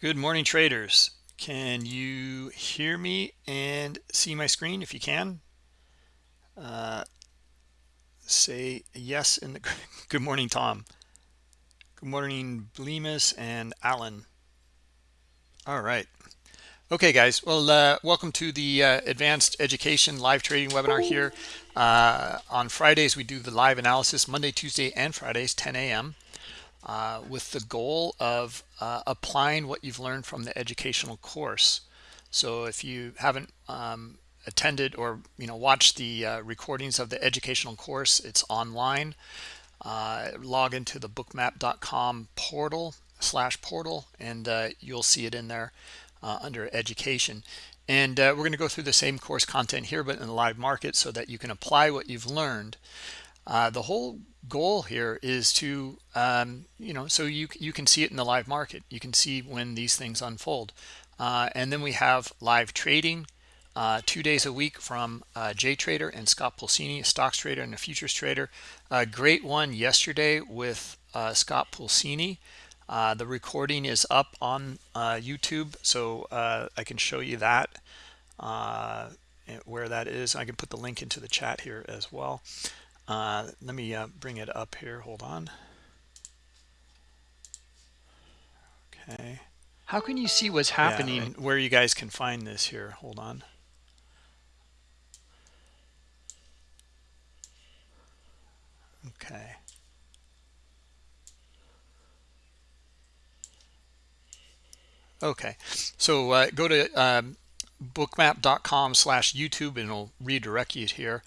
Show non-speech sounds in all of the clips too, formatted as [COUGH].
Good morning, traders. Can you hear me and see my screen? If you can, uh, say yes. In the [LAUGHS] good morning, Tom. Good morning, Blemus and Alan. All right. Okay, guys. Well, uh, welcome to the uh, Advanced Education Live Trading webinar here. Uh, on Fridays, we do the live analysis, Monday, Tuesday, and Fridays, 10 a.m uh, with the goal of uh, applying what you've learned from the educational course. So if you haven't um, attended or you know watched the uh, recordings of the educational course, it's online. Uh, log into the bookmap.com portal slash portal and uh, you'll see it in there uh, under education. And we're going to go through the same course content here, but in the live market so that you can apply what you've learned. the whole goal here is to um, you know so you you can see it in the live market you can see when these things unfold uh, and then we have live trading uh, two days a week from uh, Jay Trader and Scott Pulcini, a stocks trader and a futures trader. A great one yesterday with uh, Scott Pulcini. Uh, the recording is up on uh, YouTube, so I can show you that where that is. I can put the link into the chat here as well. Uh, let me uh, bring it up here. Hold on. Okay. How can you see what's happening? Yeah, where you guys can find this here. Hold on. Okay. Okay. So uh, go to um, bookmap.com slash YouTube and it'll redirect you here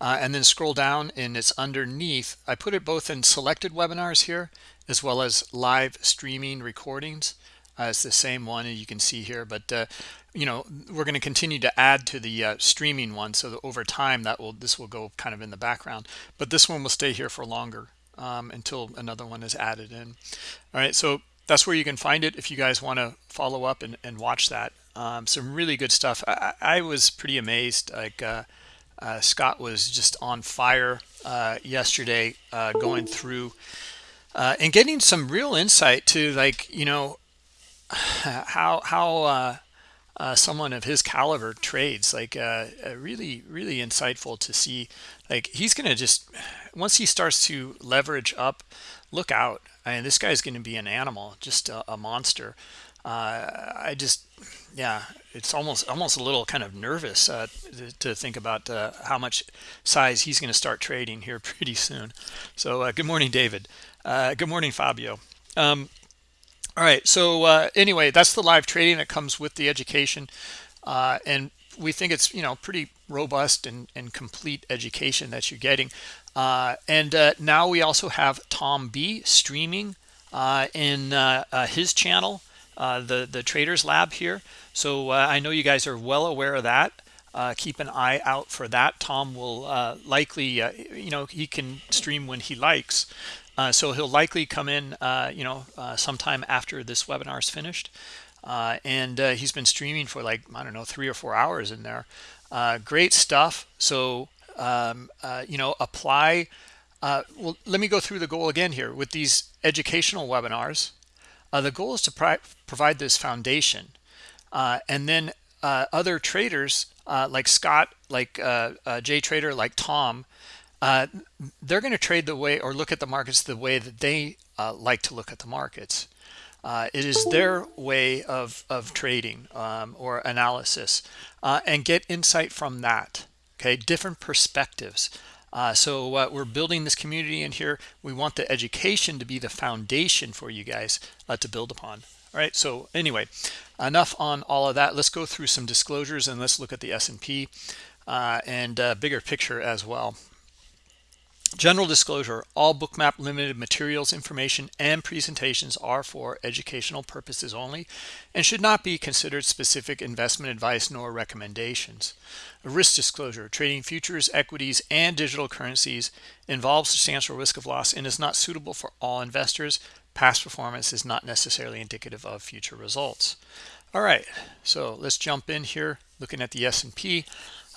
uh, and then scroll down and it's underneath I put it both in selected webinars here as well as live streaming recordings. Uh, it's the same one you can see here but uh, you know we're going to continue to add to the uh, streaming one so that over time that will this will go kind of in the background. But this one will stay here for longer um, until another one is added in. All right so that's where you can find it if you guys want to follow up and, and watch that. Um, some really good stuff. I, I was pretty amazed like uh, Scott was just on fire uh, yesterday uh, going through uh, and getting some real insight to like you know [SIGHS] how how uh, uh, someone of his caliber trades like really really insightful to see like he's gonna just [SIGHS] once he starts to leverage up look out I mean this guy's gonna be an animal just a, a monster I just yeah it's almost almost a little kind of nervous uh, to, to, think about uh, how much size he's going to start trading here [LAUGHS] pretty soon. So uh, good morning david. Uh, good morning fabio. Um, all right so uh, anyway that's the live trading that comes with the education. Uh, and we think it's you know pretty robust and, and complete education that you're getting. And now we also have tom b streaming in his channel the the traders lab here so uh, I know you guys are well aware of that. Uh, keep an eye out for that. Tom will uh, likely, uh, you know, he can stream when he likes. Uh, so he'll likely come in, uh, you know, sometime after this webinar is finished. and he's been streaming for like, I don't know, three or four hours in there. great stuff. So, um, you know, apply. well, let me go through the goal again here with these educational webinars. The goal is to provide this foundation uh, and then uh, other traders uh, like Scott, like uh, uh, Jay Trader, like Tom, uh, they're going to trade the way or look at the markets the way that they like to look at the markets. it is their way of, of trading um, or analysis and get insight from that. Okay, different perspectives. So we're building this community in here. We want the education to be the foundation for you guys to build upon. All right, so anyway, enough on all of that. Let's go through some disclosures and let's look at the S&P uh, and uh, bigger picture as well. General disclosure, all Bookmap Limited materials, information, and presentations are for educational purposes only and should not be considered specific investment advice nor recommendations. A risk disclosure, trading futures, equities, and digital currencies involves substantial risk of loss and is not suitable for all investors, Past performance is not necessarily indicative of future results. All right, so let's jump in here, looking at the S&P.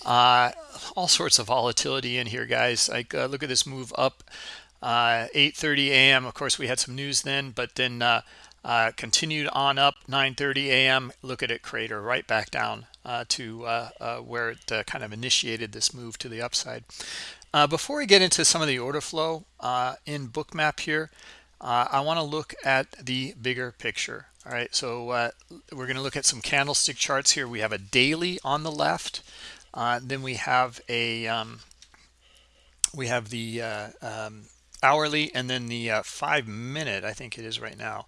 Uh, all sorts of volatility in here, guys. Like, uh, look at this move up uh, 8.30 a.m. Of course, we had some news then, but then uh, uh, continued on up 9:30 a.m. Look at it crater right back down uh, to uh, uh where it uh, kind of initiated this move to the upside. Uh, before we get into some of the order flow in Bookmap here, I want to look at the bigger picture. All right, so we're going to look at some candlestick charts here. We have a daily on the left, then we have a um, we have the um, hourly and then the five minute. I think it is right now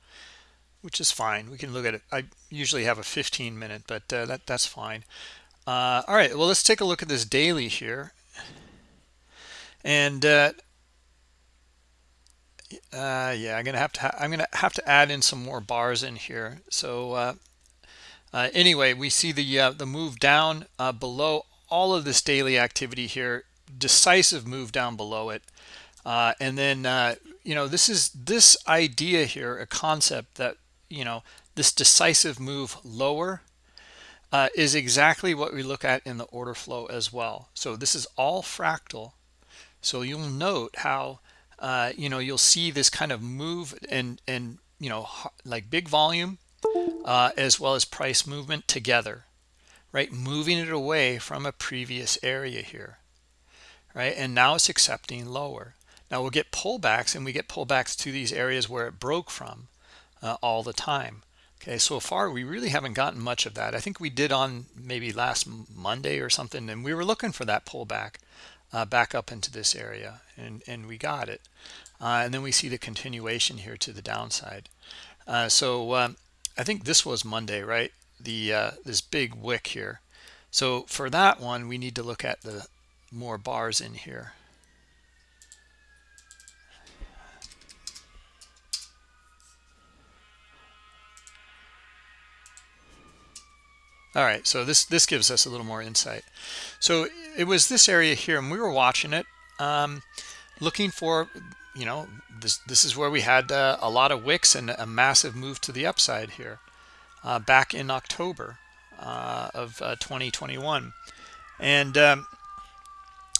which is fine. We can look at it. I usually have a 15 minute, but uh, that that's fine. Uh, all right, well, let's take a look at this daily here. And uh, uh yeah, I'm gonna have to. I'm gonna have to add in some more bars in here. So uh, uh, anyway, we see the the move down below all of this daily activity here. Decisive move down below it, and then you know this is this idea here, a concept that you know this decisive move lower uh, is exactly what we look at in the order flow as well. So this is all fractal. So you'll note how uh, you know you'll see this kind of move and and you know like big volume uh, as well as price movement together right moving it away from a previous area here right and now it's accepting lower now we'll get pullbacks and we get pullbacks to these areas where it broke from uh, all the time. Okay, so far we really haven't gotten much of that. I think we did on maybe last Monday or something, and we were looking for that pullback uh, back up into this area, and, and we got it. Uh, and then we see the continuation here to the downside. Uh, so um, I think this was Monday, right? The uh, This big wick here. So for that one, we need to look at the more bars in here. all right so this this gives us a little more insight so it was this area here and we were watching it um, looking for you know this this is where we had uh, a lot of wicks and a massive move to the upside here uh, back in October uh, of uh, 2021 and um,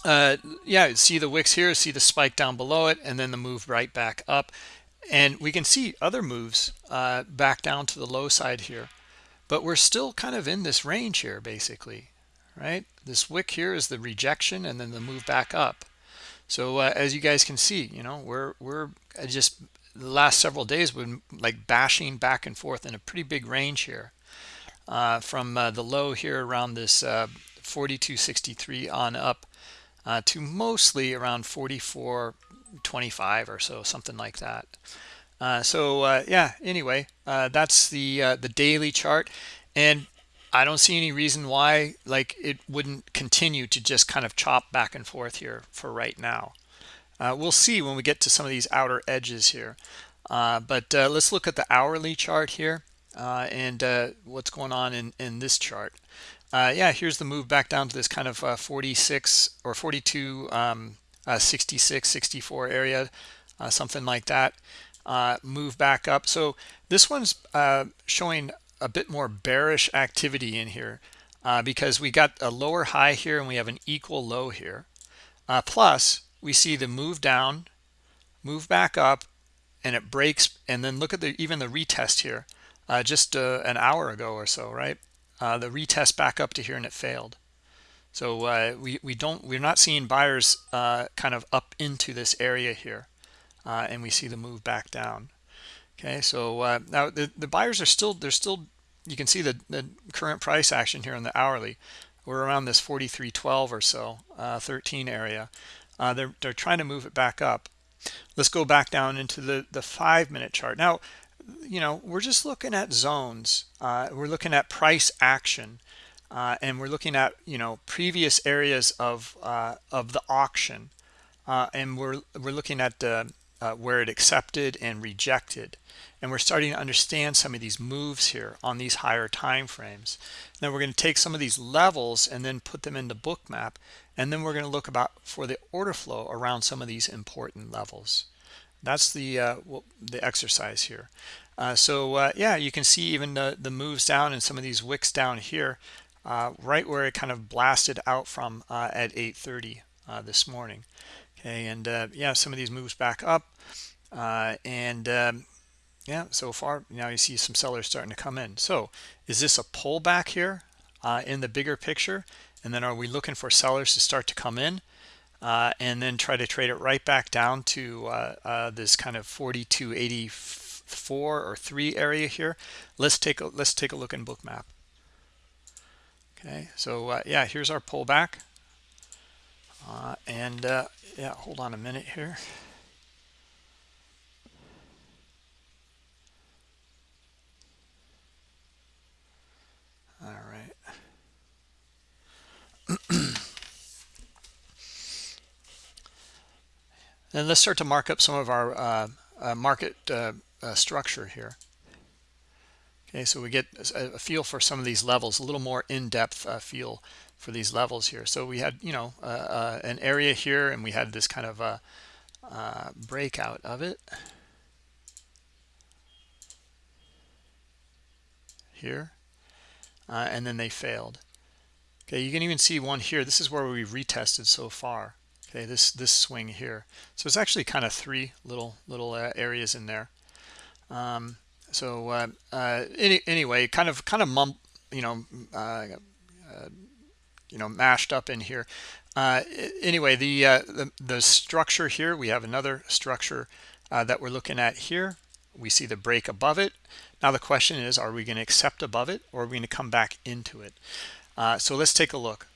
uh, yeah see the wicks here see the spike down below it and then the move right back up. And we can see other moves uh, back down to the low side here. But we're still kind of in this range here basically right? This wick here is the rejection and then the move back up. So uh, as you guys can see you know we're we're just the last several days been like bashing back and forth in a pretty big range here uh, from uh, the low here around this uh, 4263 on up uh, to mostly around 4425 or so something like that uh, so uh, yeah, anyway, uh, that's the the daily chart, and I don't see any reason why like it wouldn't continue to just kind of chop back and forth here for right now. Uh, we'll see when we get to some of these outer edges here. Uh, but let's look at the hourly chart here and what's going on in in this chart. yeah, here's the move back down to this kind of 46 or 42, um, 66, 64 area, something like that uh, move back up. So this one's uh, showing a bit more bearish activity in here uh, because we got a lower high here and we have an equal low here. Uh, plus, we see the move down, move back up, and it breaks. And then look at the even the retest here, uh, just uh, an hour ago or so, right? the retest back up to here and it failed. So we we don't we're not seeing buyers kind of up into this area here uh, and we see the move back down okay so uh, now the, the buyers are still they're still you can see the, the current price action here on the hourly we're around this 43.12 or so uh, 13 area uh, they're, they're trying to move it back up. Let's go back down into the the five minute chart. Now you know we're just looking at zones. Uh, we're looking at price action uh, and we're looking at you know previous areas of of the auction and we're we're looking at uh, where it accepted and rejected. And we're starting to understand some of these moves here on these higher time frames. Now we're going to take some of these levels and then put them into bookmap and then we're going to look about for the order flow around some of these important levels. That's the uh, the exercise here. Uh, so uh, yeah you can see even the the moves down and some of these wicks down here uh, right where it kind of blasted out from uh, at 8:30 this morning. Okay and uh, yeah some of these moves back up uh, and um, yeah so far now you see some sellers starting to come in. So is this a pullback here uh, in the bigger picture and then are we looking for sellers to start to come in uh, and then try to trade it right back down to uh, uh this kind of 4284 or 3 area here? Let's take a let's take a look in bookmap. Okay so uh, yeah here's our pullback. Uh, and yeah hold on a minute here. All right [CLEARS THROAT] and let's start to mark up some of our uh, uh, market uh, uh structure here. Okay so we get a, feel for some of these levels a little more in-depth uh, feel for these levels here. So we had you know uh, an area here and we had this kind of a breakout of it. Here. And then they failed okay you can even see one here. This is where we retested so far. Okay this this swing here. So it's actually kind of three little little uh, areas in there. Um, so uh, uh, any, anyway kind of kind of mump you know uh, uh, you know mashed up in here. Uh, anyway the, the, the structure here we have another structure that we're looking at here. We see the break above it. Now the question is are we going to accept above it or are we going to come back into it so let's take a look.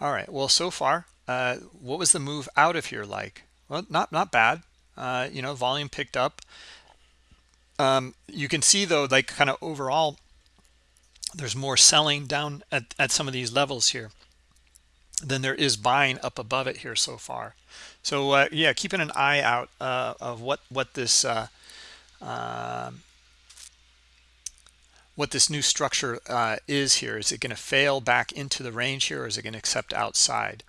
All right well so far uh, what was the move out of here like? Well not not bad. Uh, you know volume picked up. Um, you can see though like kind of overall there's more selling down at, at some of these levels here than there is buying up above it here so far. So uh, yeah keeping an eye out uh, of what what this uh, um, what this new structure uh, is here. Is it going to fail back into the range here or is it going to accept outside?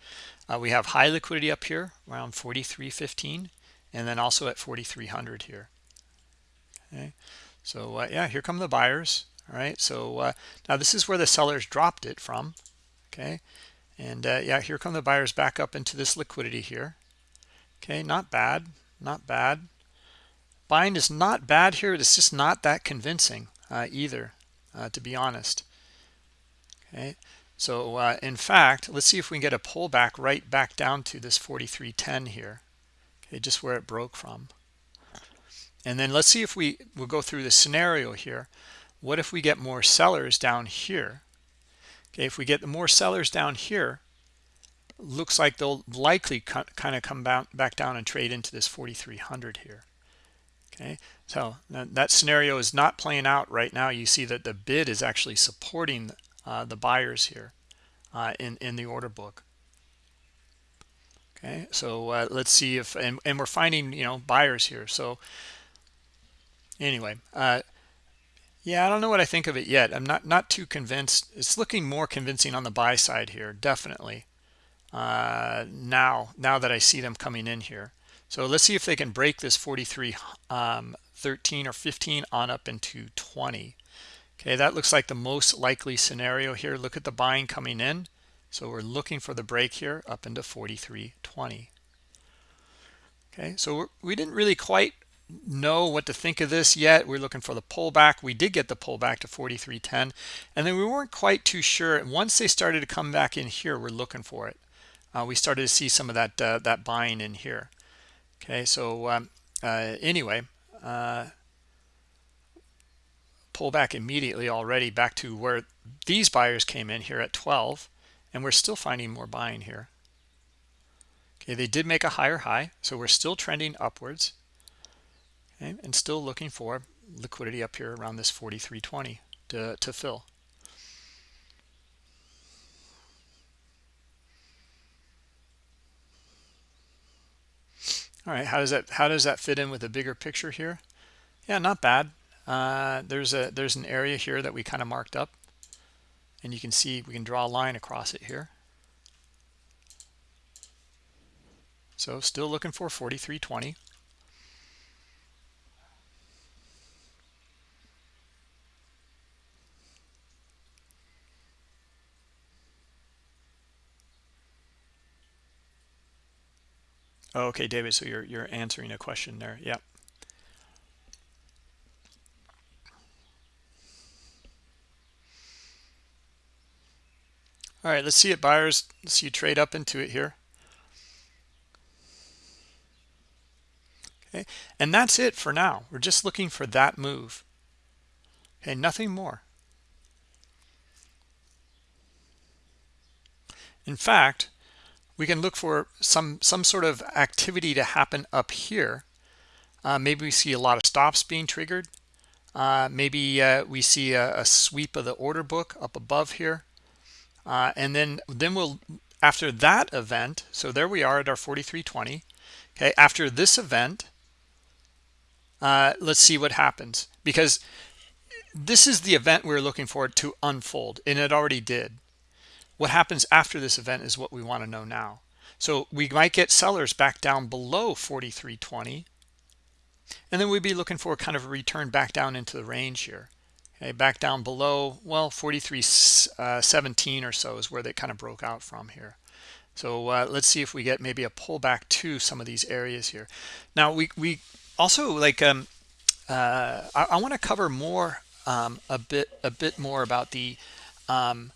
Uh, we have high liquidity up here around 43.15 and then also at 4,300 here. Okay, so uh, yeah, here come the buyers. All right, so uh, now this is where the sellers dropped it from. Okay, and uh, yeah, here come the buyers back up into this liquidity here. Okay, not bad, not bad. Buying is not bad here. It's just not that convincing uh, either uh, to be honest. Okay, so uh, in fact, let's see if we can get a pullback right back down to this 43.10 here. Okay, just where it broke from. And then let's see if we will go through the scenario here. What if we get more sellers down here? Okay, if we get the more sellers down here, looks like they'll likely kind of come back down and trade into this 4300 here okay so that scenario is not playing out right now. You see that the bid is actually supporting uh, the buyers here uh, in in the order book. Okay so uh, let's see if and, and we're finding you know buyers here. So anyway uh, yeah i don't know what i think of it yet. I'm not not too convinced. It's looking more convincing on the buy side here definitely uh, now now that i see them coming in here. So let's see if they can break this 43 um, 13 or 15 on up into 20 okay that looks like the most likely scenario here. Look at the buying coming in. So we're looking for the break here up into 43.20 okay so we didn't really quite know what to think of this yet. We're looking for the pullback. We did get the pullback to 43.10 and then we weren't quite too sure. Once they started to come back in here we're looking for it. Uh, we started to see some of that uh, that buying in here. Okay so um, uh, anyway uh, pull back immediately already back to where these buyers came in here at 12 and we're still finding more buying here. Okay they did make a higher high so we're still trending upwards okay, and still looking for liquidity up here around this 43.20 to, to fill all right how does that how does that fit in with the bigger picture here? Yeah not bad. Uh, there's a there's an area here that we kind of marked up and you can see we can draw a line across it here. So still looking for 4320 Oh, okay, David. So you're you're answering a question there. Yeah. All right, let's see it, buyers. Let's see you trade up into it here. Okay, and that's it for now. We're just looking for that move. Okay, nothing more. In fact, we can look for some some sort of activity to happen up here. Uh, maybe we see a lot of stops being triggered. Uh, maybe uh, we see a, a, sweep of the order book up above here. Uh, and then, then we'll, after that event, so there we are at our 4320. Okay, after this event, uh, let's see what happens. Because this is the event we're looking for to unfold, and it already did. What happens after this event is what we want to know now. So we might get sellers back down below 4320 and then we'd be looking for kind of a return back down into the range here. Okay back down below well 43.17 uh, or so is where they kind of broke out from here. So uh, let's see if we get maybe a pullback to some of these areas here. Now we we also like um uh, I, I want to cover more um, a bit a bit more about the um,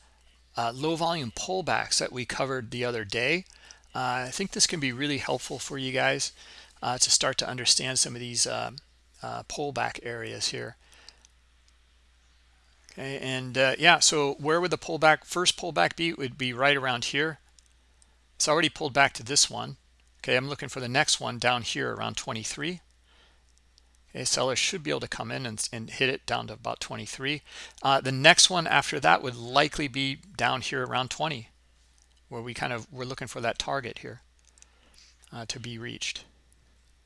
uh, low volume pullbacks that we covered the other day uh, I think this can be really helpful for you guys uh, to start to understand some of these um, uh, pullback areas here. Okay, and uh, yeah, so where would the pullback, first pullback be? It would be right around here. It's already pulled back to this one. Okay, I'm looking for the next one down here around 23. Okay, sellers should be able to come in and, and hit it down to about 23. Uh, the next one after that would likely be down here around 20, where we kind of we're looking for that target here uh, to be reached.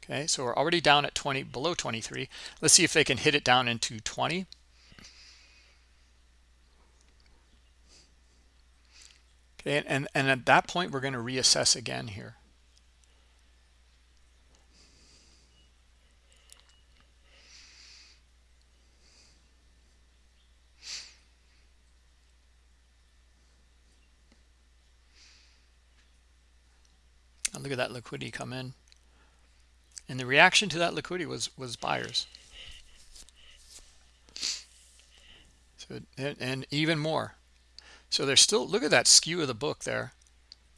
Okay, so we're already down at 20, below 23. Let's see if they can hit it down into 20. Okay, and, and at that point, we're going to reassess again here. Look at that liquidity come in. And the reaction to that liquidity was was buyers. So and, and even more. So there's still look at that skew of the book there.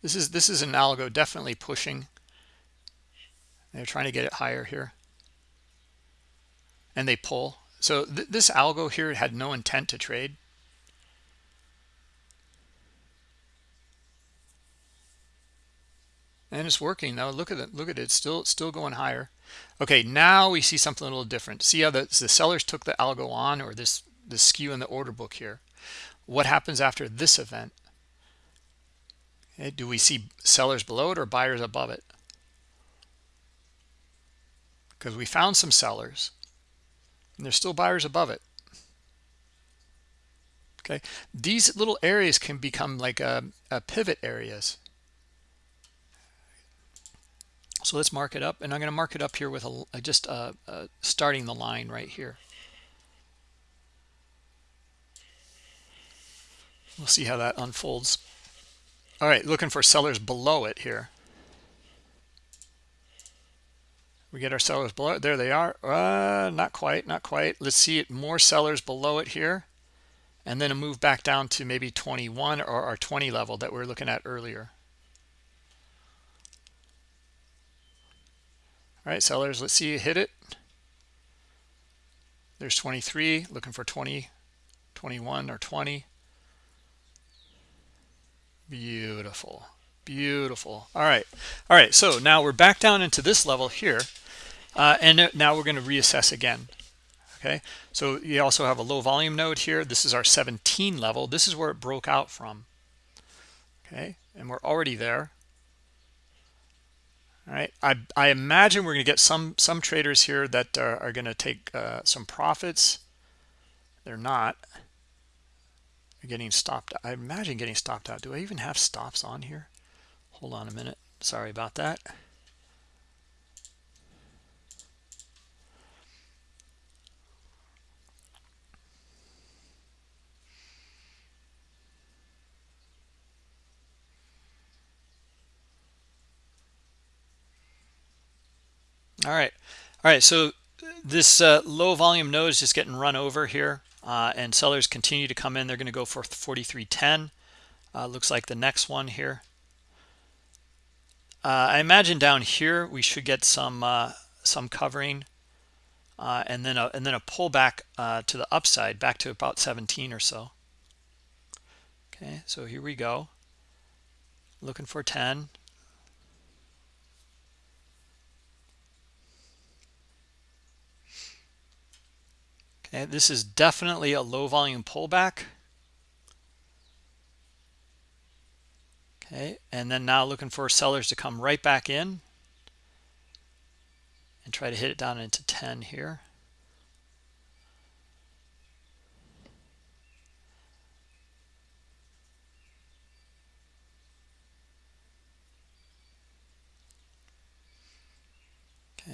This is this is an algo definitely pushing. They're trying to get it higher here. And they pull. So th this algo here had no intent to trade and it's working now look at it. Look at it. It's still still going higher. Okay now we see something a little different. See how the, the sellers took the algo on or this the skew in the order book here? What happens after this event? Okay, do we see sellers below it or buyers above it? Because we found some sellers and there's still buyers above it. Okay? These little areas can become like a, a pivot areas so let's mark it up and i'm going to mark it up here with a just starting the line right here. We'll see how that unfolds. All right looking for sellers below it here. We get our sellers below it. there they are. Uh, not quite not quite. Let's see it more sellers below it here and then a move back down to maybe 21 or our 20 level that we are looking at earlier all right sellers let's see you hit it. There's 23 looking for 20 21 or 20 beautiful beautiful. All right all right so now we're back down into this level here uh, and now we're going to reassess again okay? So you also have a low volume node here. This is our 17 level. This is where it broke out from okay? And we're already there all right. I i imagine we're going to get some some traders here that are, are going to take uh, some profits. They're not. They're getting stopped. I imagine getting stopped out. Do i even have stops on here? Hold on a minute. Sorry about that all right. All right so this uh, low volume node is just getting run over here uh, and sellers continue to come in. They're going to go for 4310 uh, looks like the next one here. Uh, I imagine down here we should get some uh, some covering uh, and then a, and then a pullback to the upside back to about 17 or so. Okay so here we go. Looking for 10 okay this is definitely a low volume pullback. Okay and then now looking for sellers to come right back in and try to hit it down into 10 here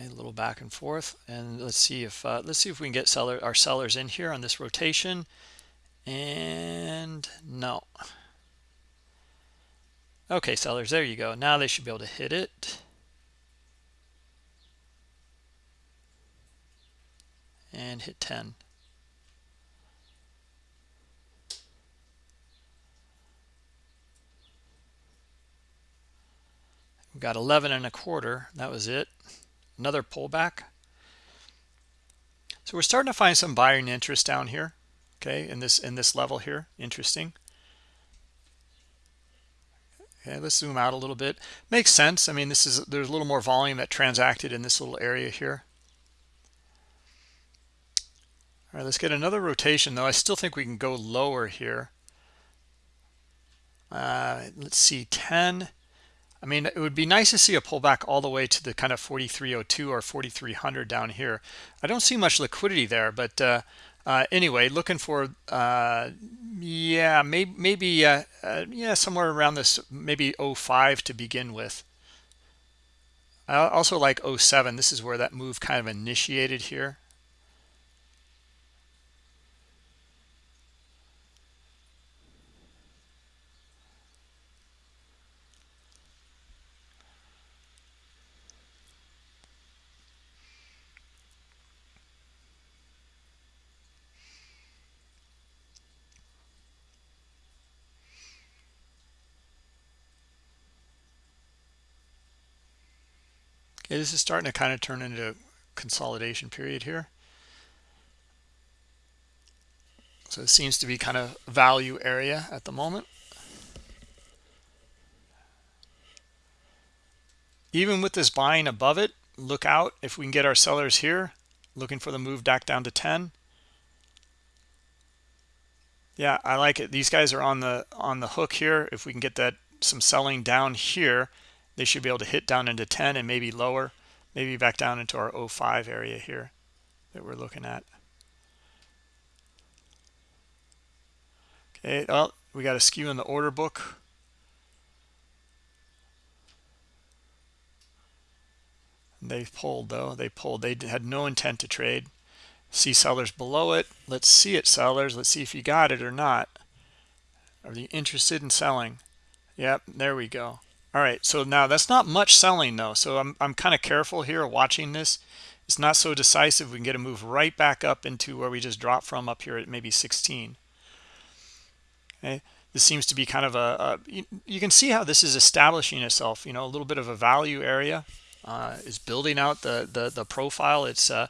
a little back and forth, and let's see if uh, let's see if we can get seller our sellers in here on this rotation. And no. Okay, sellers, there you go. Now they should be able to hit it. And hit 10. We got 11 and a quarter. That was it another pullback. So we're starting to find some buying interest down here okay in this in this level here. Interesting. Okay let's zoom out a little bit. Makes sense. I mean this is there's a little more volume that transacted in this little area here. All right let's get another rotation though. I still think we can go lower here. Uh, let's see 10 I mean, it would be nice to see a pullback all the way to the kind of 4302 or 4300 down here. I don't see much liquidity there, but uh, uh, anyway, looking for, uh, yeah, maybe, maybe uh, uh, yeah, somewhere around this, maybe 05 to begin with. I also like 07. This is where that move kind of initiated here. This is starting to kind of turn into a consolidation period here. So it seems to be kind of value area at the moment. Even with this buying above it, look out if we can get our sellers here, looking for the move back down to 10. Yeah, I like it. These guys are on the on the hook here. If we can get that some selling down here, they should be able to hit down into 10 and maybe lower maybe back down into our 05 area here that we're looking at. Okay well we got a skew in the order book. They pulled though. They pulled. They had no intent to trade. See sellers below it. Let's see it sellers. Let's see if you got it or not. Are you interested in selling? Yep there we go all right so now that's not much selling though so i'm, I'm kind of careful here watching this. It's not so decisive we can get a move right back up into where we just dropped from up here at maybe 16 okay this seems to be kind of a, a you, you, can see how this is establishing itself you know a little bit of a value area uh, is building out the the, the profile. It's uh,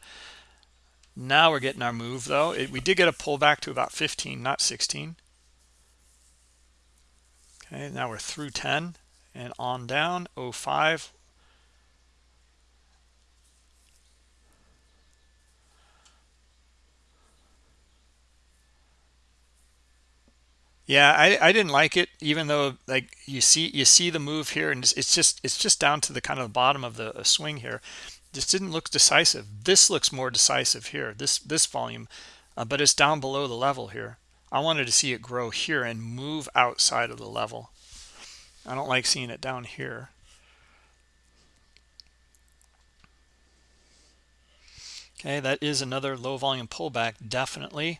now we're getting our move though. It, we did get a pullback to about 15 not 16 okay now we're through 10 and on down 05 yeah I, I didn't like it even though like you see you see the move here and it's, just it's just down to the kind of bottom of the swing here. This didn't look decisive. This looks more decisive here this this volume uh, but it's down below the level here. I wanted to see it grow here and move outside of the level I don't like seeing it down here. Okay, that is another low volume pullback, definitely.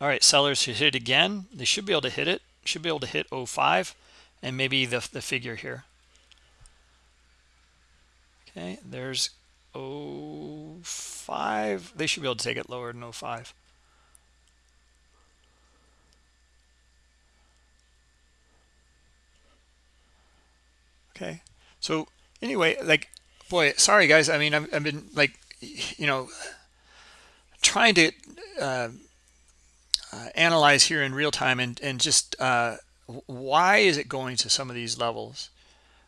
All right, sellers should hit it again. They should be able to hit it. Should be able to hit 05 and maybe the, the figure here. Okay, there's 05. 05 they should be able to take it lower than 05 okay. So anyway like boy sorry guys. I mean i've, I've been like you know trying to uh, uh, analyze here in real time and and just uh, why is it going to some of these levels?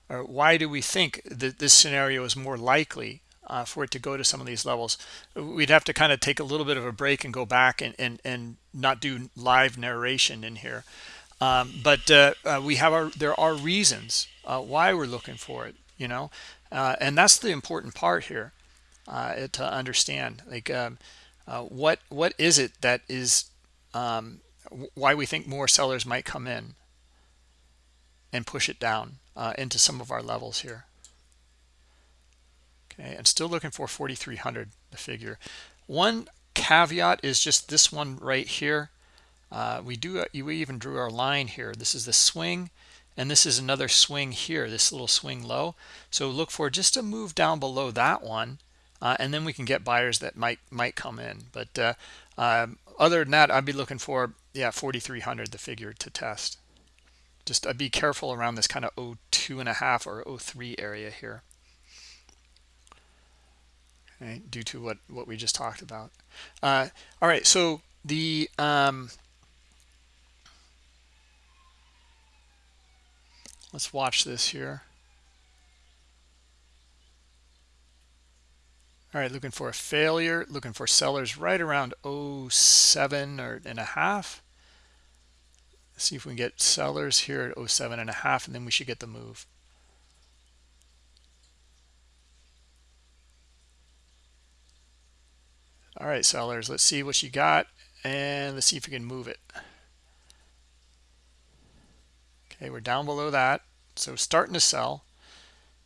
Or why do we think that this scenario is more likely uh, for it to go to some of these levels? We'd have to kind of take a little bit of a break and go back and and, and not do live narration in here um, but uh, uh, we have our there are reasons uh, why we're looking for it you know uh, and that's the important part here uh, to understand like um, what what is it that is um, why we think more sellers might come in and push it down uh, into some of our levels here. Okay, and still looking for 4,300, the figure. One caveat is just this one right here. Uh, we do uh, we even drew our line here. This is the swing, and this is another swing here, this little swing low. So look for just a move down below that one, uh, and then we can get buyers that might might come in. But uh, um, other than that, I'd be looking for yeah 4,300, the figure to test just uh, be careful around this kind of 02 and a half or 03 area here due to what what we just talked about uh, all right so the um, let's watch this here. All right looking for a failure looking for sellers right around 07 or and a half. See if we can get sellers here at 07 and a half and then we should get the move. All right sellers let's see what you got and let's see if we can move it okay we're down below that so starting to sell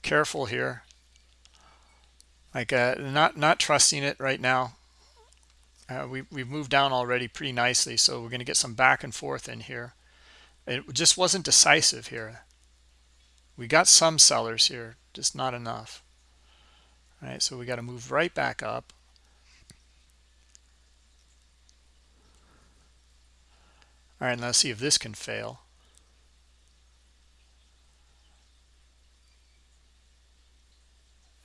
careful here like uh, not not trusting it right now uh, we, we've moved down already pretty nicely so we're going to get some back and forth in here it just wasn't decisive here. We got some sellers here, just not enough. All right, so we got to move right back up. All right, let's see if this can fail.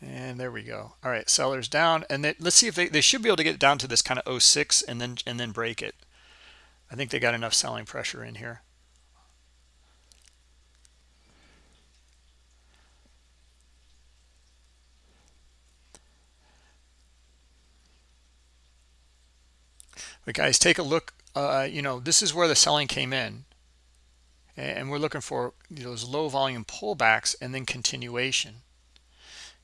And there we go. All right, sellers down. And they, let's see if they, they should be able to get down to this kind of 06 and then and then break it. I think they got enough selling pressure in here. But guys, take a look. Uh, you know, this is where the selling came in. And we're looking for those low volume pullbacks and then continuation.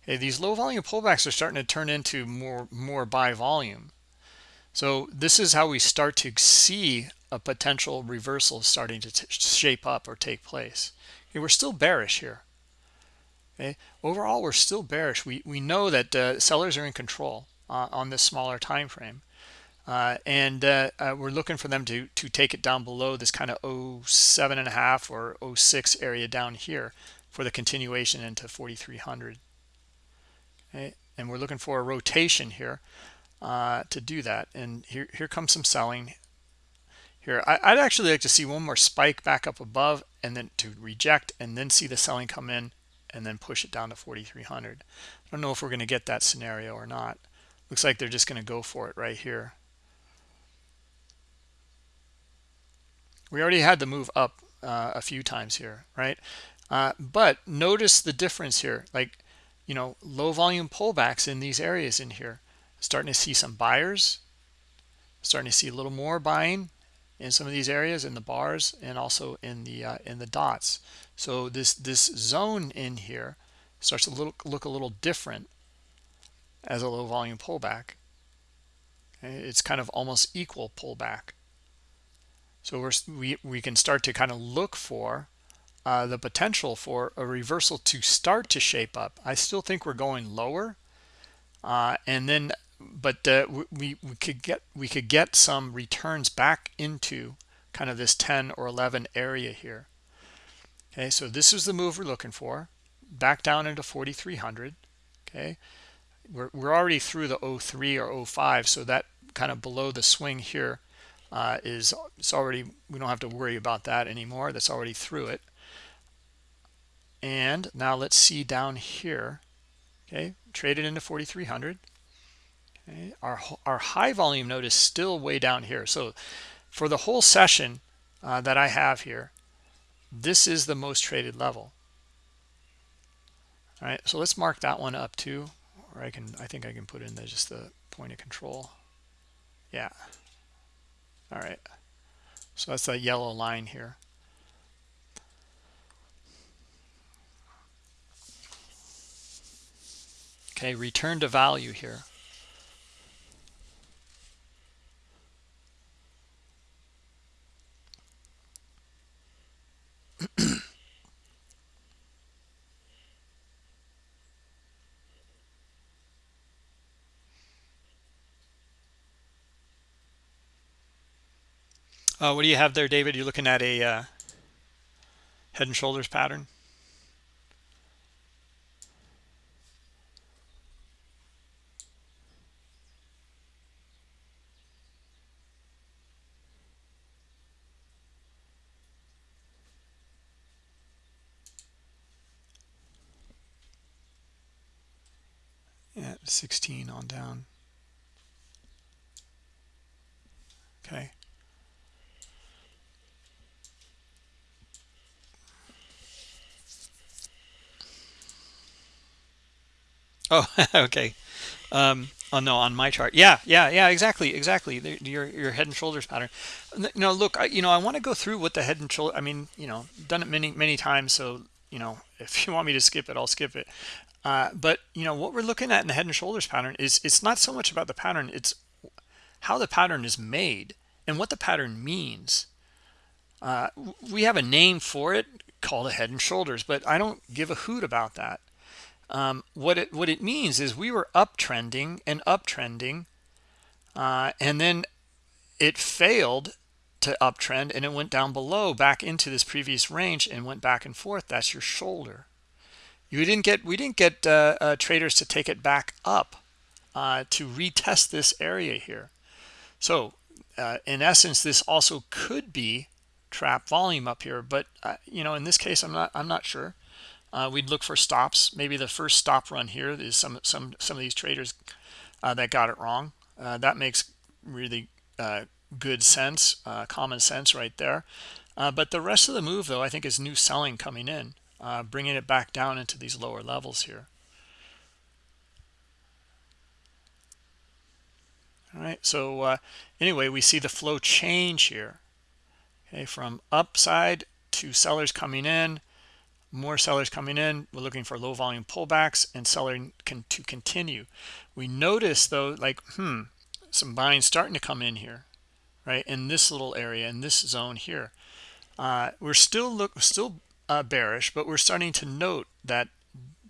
Okay, these low volume pullbacks are starting to turn into more, more buy volume. So this is how we start to see a potential reversal starting to shape up or take place. Okay, we're still bearish here. Okay, overall we're still bearish. We we know that uh, sellers are in control uh, on this smaller time frame. Uh, and uh, uh, we're looking for them to to take it down below this kind of 07 and a half or 06 area down here for the continuation into 4300 okay and we're looking for a rotation here uh, to do that. And here here comes some selling. Here I, would actually like to see one more spike back up above and then to reject and then see the selling come in and then push it down to 4300 I don't know if we're going to get that scenario or not. Looks like they're just going to go for it right here. We already had the move up uh, a few times here right? Uh, but notice the difference here. Like you know low volume pullbacks in these areas in here. Starting to see some buyers starting to see a little more buying in some of these areas in the bars and also in the uh, in the dots. So this this zone in here starts to look look a little different as a low volume pullback. It's kind of almost equal pullback. So we're, we, we can start to kind of look for uh, the potential for a reversal to start to shape up. I still think we're going lower. Uh, and then, but uh, we, we could get we could get some returns back into kind of this 10 or 11 area here. Okay, so this is the move we're looking for. Back down into 4,300. Okay, we're, we're already through the 03 or 05 so that kind of below the swing here uh, is it's already we don't have to worry about that anymore that's already through it and now let's see down here. Okay traded into 4300 okay our our high volume note is still way down here. So for the whole session uh, that I have here this is the most traded level. All right so let's mark that one up too or I can I think I can put in there just the point of control. Yeah. All right. So that's that yellow line here okay return to value here [CLEARS THROAT] Uh, what do you have there, David? You're looking at a uh, head and shoulders pattern. Yeah, 16 on down. Okay. Oh, [LAUGHS] okay. Um, oh no, on my chart. Yeah, yeah, yeah, exactly, exactly. Your your head and shoulders pattern. No, look, I, you know, I want to go through what the head and shoulder. I mean, you know, done it many many times. So you know, [LAUGHS] if you want me to skip it, I'll skip it. Uh, but you know, what we're looking at in the head and shoulders pattern is it's not so much about the pattern; it's how the pattern is made and what the pattern means. Uh, we have a name for it called a head and shoulders, but I don't give a hoot about that. Um, what it what it means is we were uptrending and uptrending, uh, and then it failed to uptrend and it went down below back into this previous range and went back and forth. That's your shoulder. You didn't get we didn't get uh, uh, traders to take it back up uh, to retest this area here. So uh, in essence, this also could be trap volume up here, but uh, you know in this case, I'm not I'm not sure. Uh, we'd look for stops. Maybe the first stop run here is some some some of these traders that got it wrong. That makes really good sense common sense right there. But the rest of the move though I think is new selling coming in bringing it back down into these lower levels here. All right so anyway we see the flow change here okay from upside to sellers coming in more sellers coming in we're looking for low volume pullbacks and selling can to continue. We notice though like hmm some buying starting to come in here right in this little area in this zone here. Uh, we're still look still uh, bearish but we're starting to note that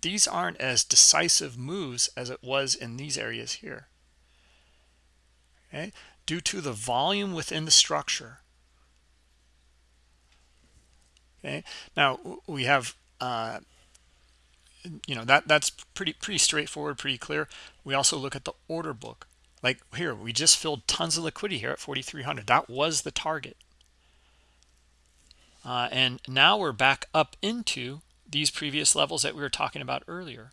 these aren't as decisive moves as it was in these areas here. Okay? Due to the volume within the structure. Okay? Now we have uh, you know that that's pretty pretty straightforward pretty clear. We also look at the order book. Like here we just filled tons of liquidity here at 4300 that was the target uh, and now we're back up into these previous levels that we were talking about earlier.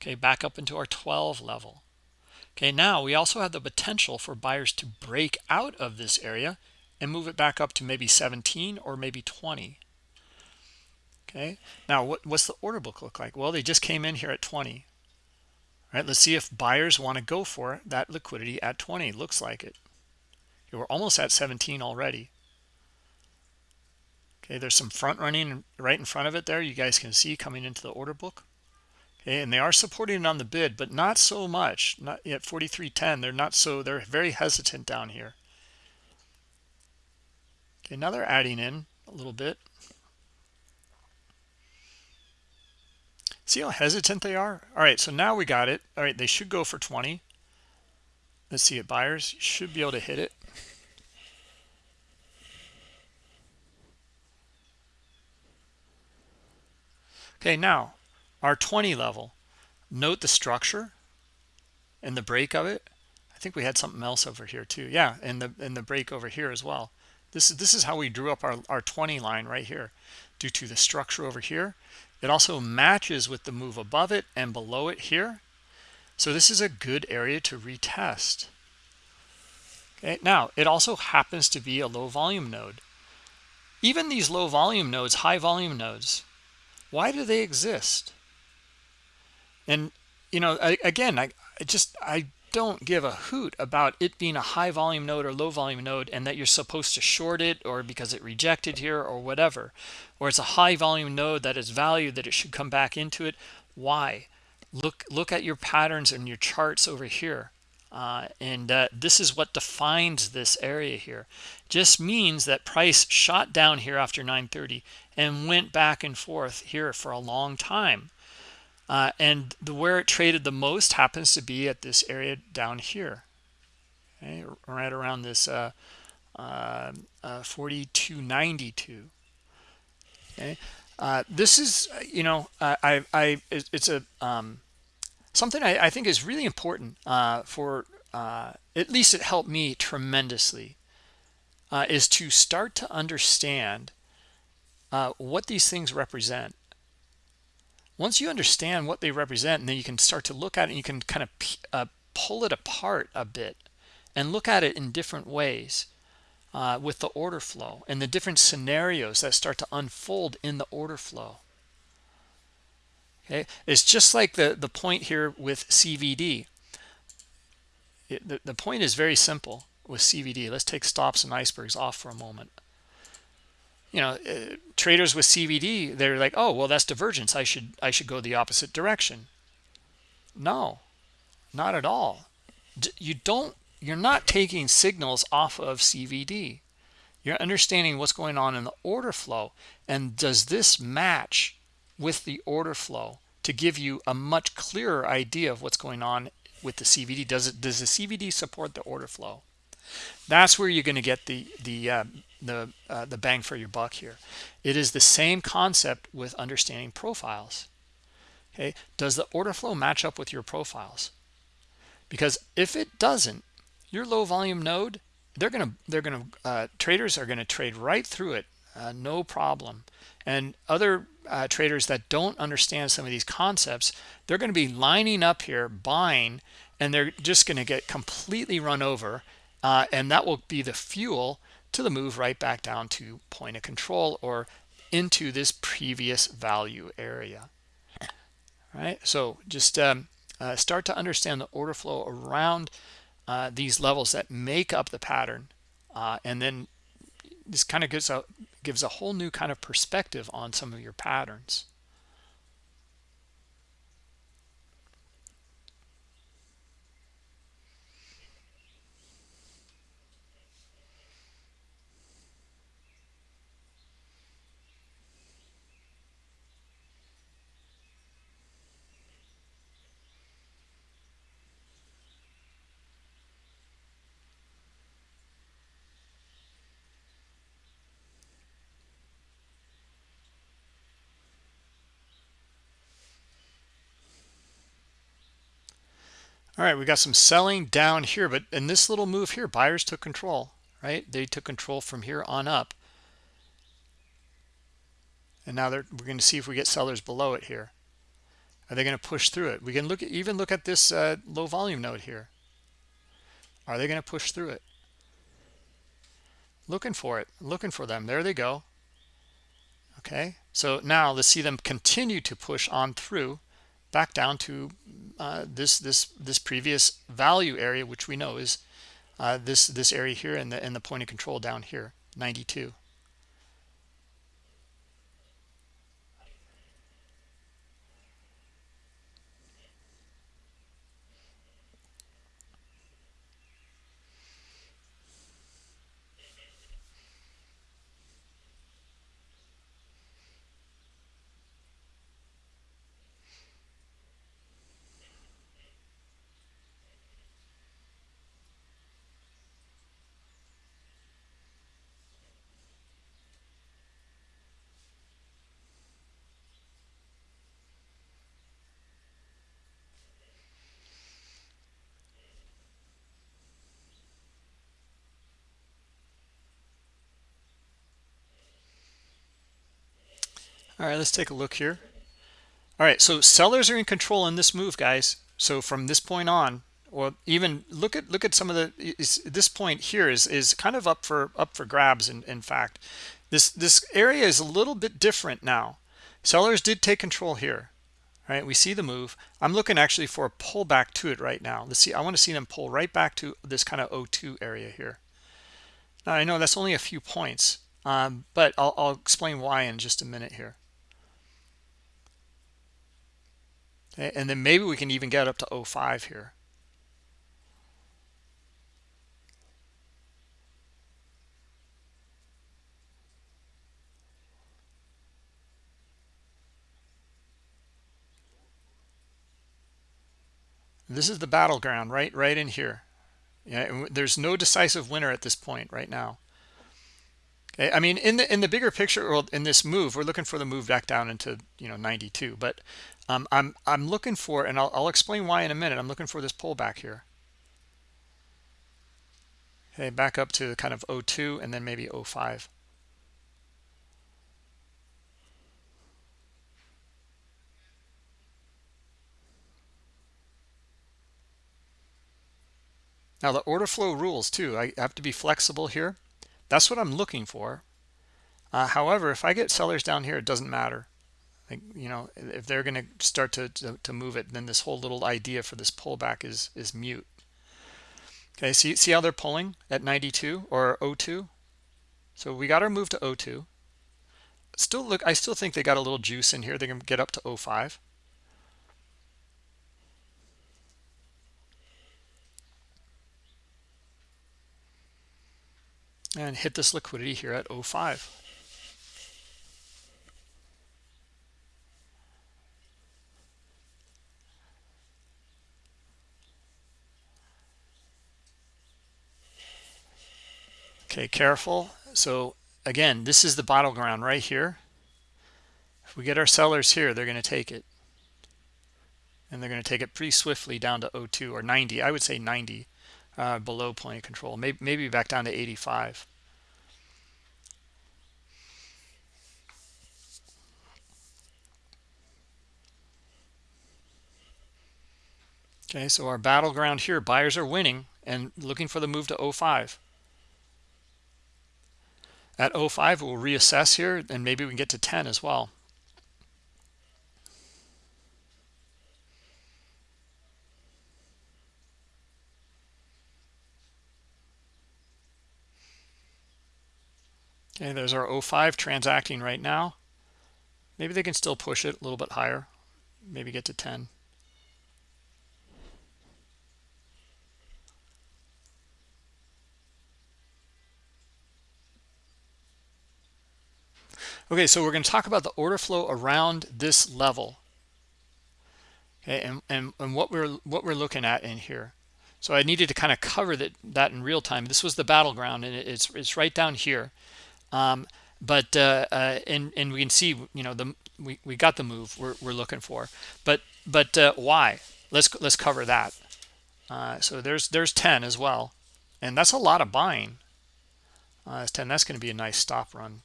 Okay back up into our 12 level. Okay now we also have the potential for buyers to break out of this area and move it back up to maybe 17 or maybe 20 okay now what, what's the order book look like? Well they just came in here at 20 all right let's see if buyers want to go for that liquidity at 20 looks like it. We're almost at 17 already okay there's some front running right in front of it there you guys can see coming into the order book okay and they are supporting it on the bid but not so much not yet 4310 they're not so they're very hesitant down here okay now they're adding in a little bit See how hesitant they are? All right, so now we got it. All right, they should go for 20. Let's see it. Buyers should be able to hit it. Okay, now our 20 level. Note the structure. and the break of it. I think we had something else over here too. Yeah in the in the break over here as well. This is this is how we drew up our, our 20 line right here due to the structure over here. It also matches with the move above it and below it here. So this is a good area to retest. Okay now it also happens to be a low volume node. Even these low volume nodes high volume nodes why do they exist? And you know I, again I, I just i don't give a hoot about it being a high volume node or low volume node and that you're supposed to short it or because it rejected here or whatever. Or it's a high volume node that is valued that it should come back into it. Why? Look look at your patterns and your charts over here uh, and uh, this is what defines this area here. Just means that price shot down here after 930 and went back and forth here for a long time. Uh, and the where it traded the most happens to be at this area down here. Okay, right around this uh, uh, uh 4292 okay this is you know I, I it's a um, something I, I, think is really important uh, for at least it helped me tremendously is to start to understand what these things represent. Once you understand what they represent and then you can start to look at it and you can kind of uh, pull it apart a bit and look at it in different ways uh, with the order flow and the different scenarios that start to unfold in the order flow okay it's just like the the point here with cvd it, the, the point is very simple with cvd let's take stops and icebergs off for a moment. You know uh, traders with cvd they're like oh well that's divergence. I should i should go the opposite direction. No not at all. You don't you're not taking signals off of cvd you're understanding what's going on in the order flow. And does this match with the order flow to give you a much clearer idea of what's going on with the cvd does it does the cvd support the order flow? That's where you're going to get the the uh, the uh, the bang for your buck here. It is the same concept with understanding profiles. Okay? Does the order flow match up with your profiles? Because if it doesn't your low volume node they're gonna they're gonna uh, traders are gonna trade right through it uh, no problem. And other uh, traders that don't understand some of these concepts they're going to be lining up here buying and they're just going to get completely run over uh, and that will be the fuel to the move right back down to point of control or into this previous value area. All right so just um, uh, start to understand the order flow around uh, these levels that make up the pattern uh, and then this kind of gives a gives a whole new kind of perspective on some of your patterns all right we got some selling down here but in this little move here buyers took control right? They took control from here on up. And now we're going to see if we get sellers below it here. Are they going to push through it? We can look at even look at this uh, low volume node here. Are they going to push through it? Looking for it looking for them. There they go. Okay so now let's see them continue to push on through back down to uh, this this this previous value area, which we know is uh, this this area here and the and the point of control down here, 92. All right, let's take a look here. All right, so sellers are in control in this move, guys. So from this point on, or even look at look at some of the is, this point here is is kind of up for up for grabs. In in fact, this this area is a little bit different now. Sellers did take control here. All right, we see the move. I'm looking actually for a pullback to it right now. Let's see. I want to see them pull right back to this kind of O2 area here. Now I know that's only a few points, um, but I'll, I'll explain why in just a minute here. Okay, and then maybe we can even get up to 05 here. This is the battleground right right in here. Yeah, there's no decisive winner at this point right now. I mean in the in the bigger picture or in this move, we're looking for the move back down into you know 92. But um, I'm I'm looking for, and I'll, I'll explain why in a minute. I'm looking for this pullback here. Okay, back up to kind of 02 and then maybe 05. Now the order flow rules too. I have to be flexible here. That's what I'm looking for. Uh, however, if I get sellers down here, it doesn't matter. Like, you know, if they're going to start to, to, move it, then this whole little idea for this pullback is is mute. Okay, see see how they're pulling at 92 or 02. So we got our move to 02. Still look, I still think they got a little juice in here. They can get up to 05. And hit this liquidity here at 05. Okay, careful. So again, this is the battleground right here. If we get our sellers here, they're going to take it. And they're going to take it pretty swiftly down to 02 or 90. I would say 90 uh, below point of control. Maybe, maybe back down to 85. Okay, so our battleground here, buyers are winning and looking for the move to 05. At 05, we'll reassess here and maybe we can get to 10 as well. Okay, there's our 05 transacting right now. Maybe they can still push it a little bit higher, maybe get to 10. Okay, so we're going to talk about the order flow around this level. Okay, and, and, and what we're what we're looking at in here. So I needed to kind of cover that that in real time. This was the battleground, and it's it's right down here. Um, but uh, uh, and and we can see, you know, the we we got the move we're we're looking for. But but uh, why? Let's let's cover that. Uh, so there's there's 10 as well, and that's a lot of buying. Uh, that's 10. That's going to be a nice stop run.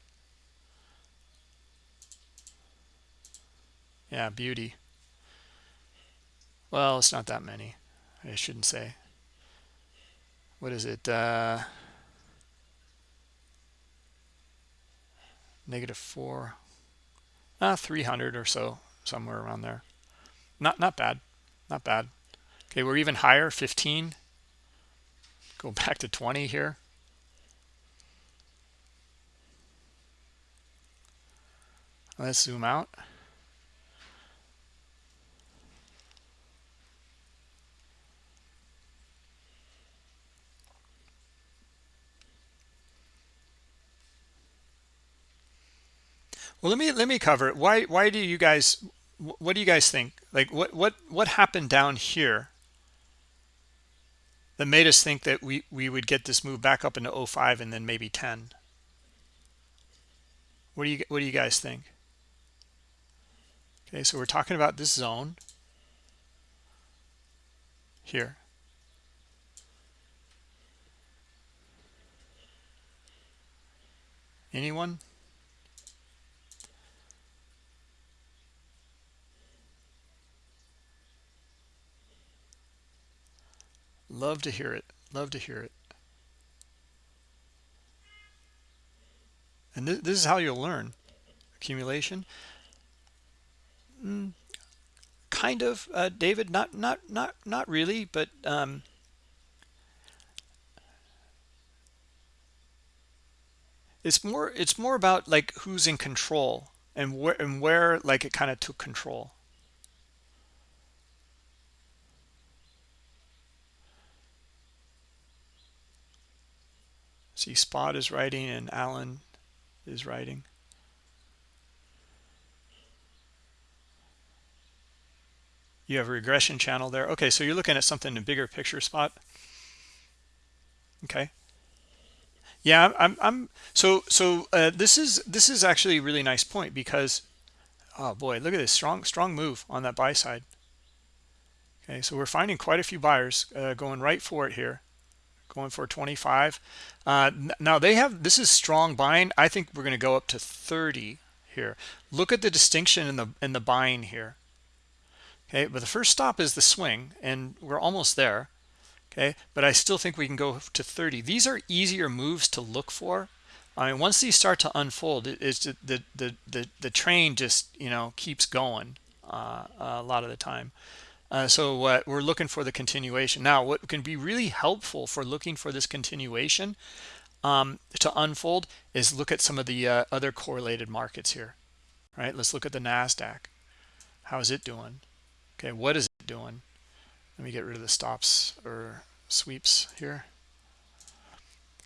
Yeah, beauty. Well, it's not that many. I shouldn't say. What is it? Negative four. Uh, 300 or so, somewhere around there. Not not bad. Not bad. Okay, we're even higher, 15. Go [LAUGHS] back to 20 here. Let's zoom out. Well, let me let me cover it. Why why do you guys what do you guys think? Like what what what happened down here that made us think that we we would get this move back up into 05 and then maybe 10? What do you what do you guys think? Okay, so we're talking about this zone here. Anyone? Love to hear it. Love to hear it. And th this is how you'll learn. Accumulation. Mm, kind of, uh, David. Not not not not really, but um, it's more it's more about like who's in control and where and where like it kind of took control. See, Spot is writing and Alan is writing. You have a regression channel there. Okay, so you're looking at something in a bigger picture spot. Okay. Yeah, I'm. I'm. So so uh, this is this is actually a really nice point because, oh boy, look at this strong strong move on that buy side. Okay, so we're finding quite a few buyers uh, going right for it here, going for 25. Uh, now they have this is strong buying. I think we're going to go up to 30 here. Look at the distinction in the in the buying here. Okay, but the first stop is the swing, and we're almost there okay but i still think we can go to 30 these are easier moves to look for i mean once these start to unfold it's the the the the, the train just you know keeps going uh, a lot of the time uh, so uh, we're looking for the continuation now what can be really helpful for looking for this continuation um, to unfold is look at some of the uh, other correlated markets here right let's look at the nasdaq how is it doing okay what is it doing let me get rid of the stops or sweeps here.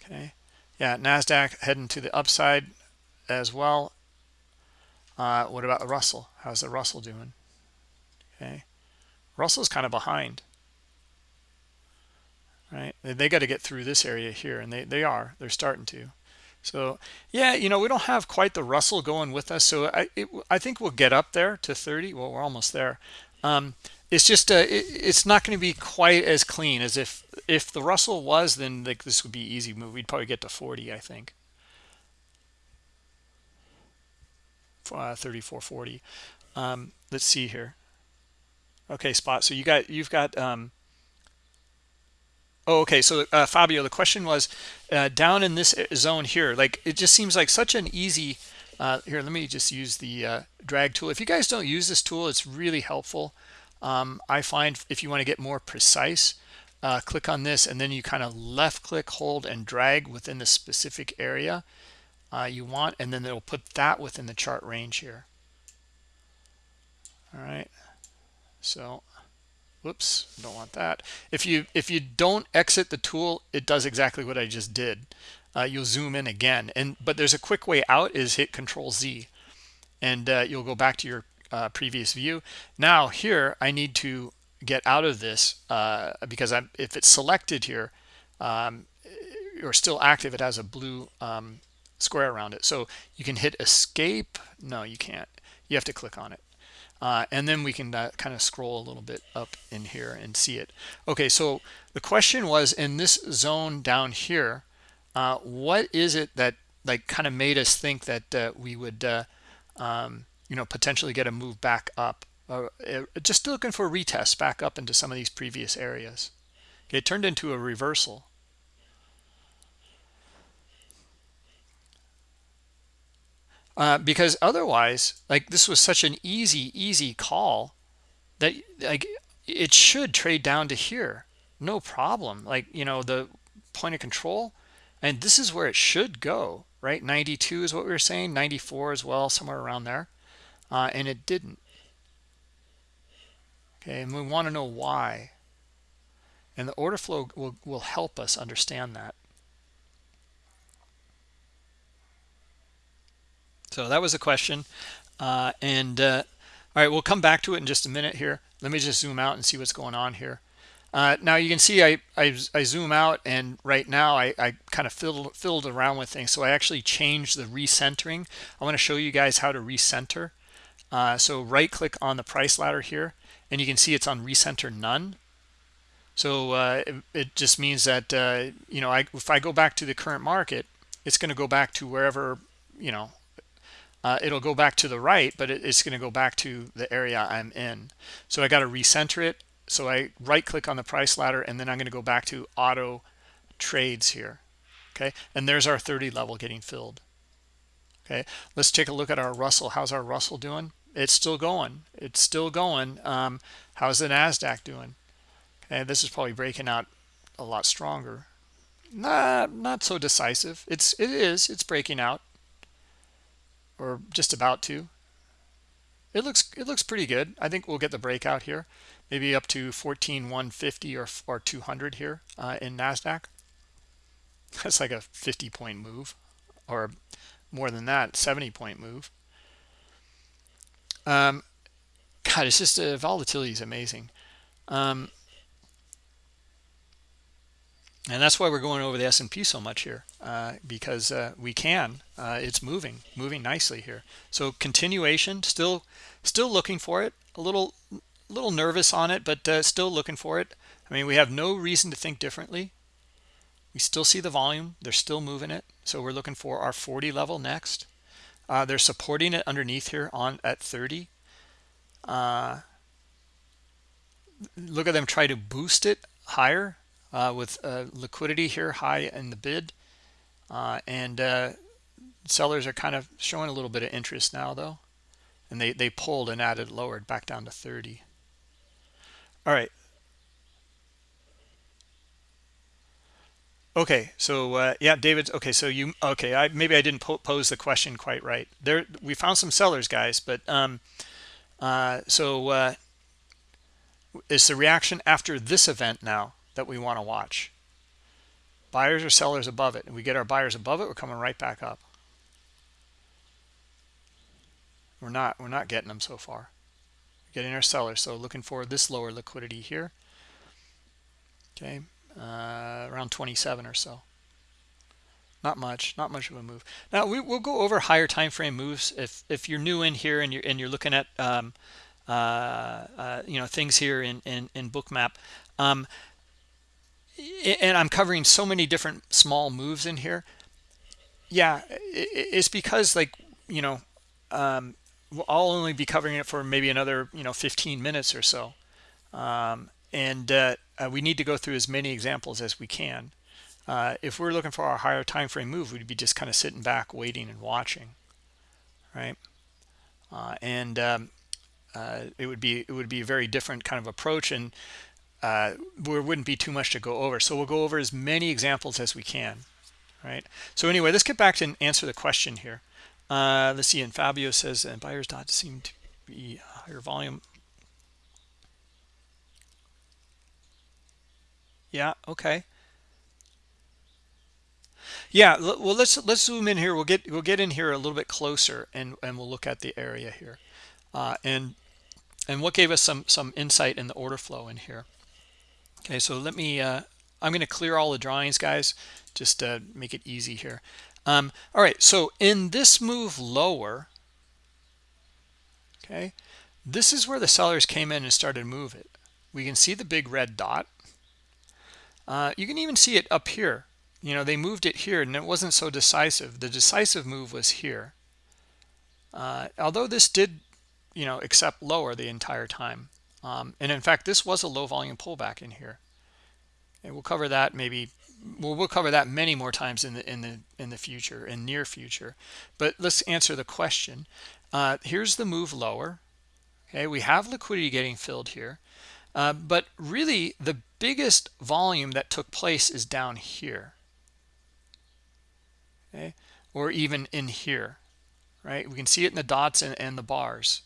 Okay. Yeah, NASDAQ heading to the upside as well. Uh, what about the Russell? How's the Russell doing? Okay. Russell's kind of behind. Right. They, got to get through this area here, and they, they are. They're starting to. So, yeah, you know, we don't have quite the Russell going with us. So I, it, I think we'll get up there to 30. Well, we're almost there. Um, it's just uh, it, it's not going to be quite as clean as if if the Russell was then like this would be easy move we'd probably get to 40 I think uh, 3440 um, let's see here okay spot so you got you've got um, oh okay so uh, Fabio the question was uh, down in this zone here like it just seems like such an easy uh, here let me just use the uh, drag tool if you guys don't use this tool it's really helpful um, I find if you want to get more precise, uh, click on this and then you kind of left click, hold and drag within the specific area uh, you want, and then it'll put that within the chart range here. All right. So, whoops, don't want that. If you if you don't exit the tool, it does exactly what I just did. Uh, you'll zoom in again, and but there's a quick way out is hit Control Z, and uh, you'll go back to your uh, previous view. Now here I need to get out of this uh, because I'm, if it's selected here um, or still active, it has a blue um, square around it. So you can hit escape. No, you can't. You have to click on it. Uh, and then we can uh, kind of scroll a little bit up in here and see it. Okay, so the question was in this zone down here, uh, what is it that like kind of made us think that uh, we would uh, um, you know, potentially get a move back up. Uh, just looking for retest back up into some of these previous areas. Okay, it turned into a reversal. Uh, because otherwise, like this was such an easy, easy call that like it should trade down to here, no problem. Like you know the point of control, and this is where it should go, right? 92 is what we were saying, 94 as well, somewhere around there uh, and it didn't. Okay, and we want to know why. And the order flow will, will help us understand that. So that was a question. Uh, and uh, all right, we'll come back to it in just a minute here. Let me just zoom out and see what's going on here. Uh, now you can see I, I, I, zoom out and right now I, I kind of filled, filled around with things. So I actually changed the recentering. I want to show you guys how to recenter. Uh, so right click on the price ladder here and you can see it's on recenter none. So uh, it, it, just means that, uh, you know, I, if I go back to the current market, it's going to go back to wherever, you know, uh, it'll go back to the right, but it, it's going to go back to the area I'm in. So I got to recenter it so I right click on the price ladder and then I'm going to go back to auto trades here. Okay, and there's our 30 level getting filled. Okay, let's take a look at our Russell. How's our Russell doing? It's still going. It's still going. Um, how's the NASDAQ doing? Okay, this is probably breaking out a lot stronger. Not, not so decisive. It's, it is, it's breaking out or just about to. It looks, it looks pretty good. I think we'll get the breakout here, maybe up to 14,150 or, or 200 here uh, in NASDAQ. [LAUGHS] That's like a 50 point move or more than that, 70 point move. Um, God, it's just uh, volatility is amazing. Um, and that's why we're going over the S&P so much here uh, because uh, we can uh, it's moving moving nicely here. So continuation still still looking for it a little little nervous on it but uh, still looking for it. I mean we have no reason to think differently. We still see the volume they're still moving it so we're looking for our 40 level next. Uh, they're supporting it underneath here on at 30 uh, look at them try to boost it higher uh, with uh, liquidity here high in the bid. Uh, and uh, sellers are kind of showing a little bit of interest now though. And they they pulled and added lowered back down to 30 all right. Okay so uh, yeah david okay so you okay i maybe i didn't po pose the question quite right. There we found some sellers guys but um uh so uh is the reaction after this event now that we want to watch. Buyers or sellers above it. And we get our buyers above it, we're coming right back up. We're not, we're not getting them so far. We're getting our sellers. So looking for this lower liquidity here. Okay, uh, around 27 or so. Not much, not much of a move. Now we, will go over higher time frame moves. If if you're new in here and you're and you're looking at um, uh, uh, you know things here in in, in Bookmap, um, and I'm covering so many different small moves in here. Yeah, it's because like, you know, um, I'll only be covering it for maybe another, you know, 15 minutes or so. Um, and uh, uh, we need to go through as many examples as we can. Uh, if we're looking for our higher time frame move, we'd be just kind of sitting back, waiting and watching, right? Uh, and um, uh, it would be it would be a very different kind of approach. And uh, there wouldn't be too much to go over. So we'll go over as many examples as we can, right? So anyway, let's get back to answer the question here. Uh, let's see, and Fabio says, and buyers dot seem to be higher volume. Yeah, okay. Yeah, well, let's let's zoom in here. We'll get we'll get in here a little bit closer, and and we'll look at the area here, uh, and and what gave us some some insight in the order flow in here. Okay, so let me, uh, I'm going to clear all the drawings, guys, just to make it easy here. Um, all right, so in this move lower, okay, this is where the sellers came in and started to move it. We can see the big red dot. Uh, you can even see it up here. You know, they moved it here and it wasn't so decisive. The decisive move was here. Uh, although this did, you know, accept lower the entire time. Um, and in fact, this was a low volume pullback in here. And we'll cover that maybe we'll, we'll cover that many more times in the in the in the future in near future. But let's answer the question. Uh, here's the move lower. Okay, we have liquidity getting filled here. Uh, but really the biggest volume that took place is down here. Okay, or even in here, right? We can see it in the dots and, and the bars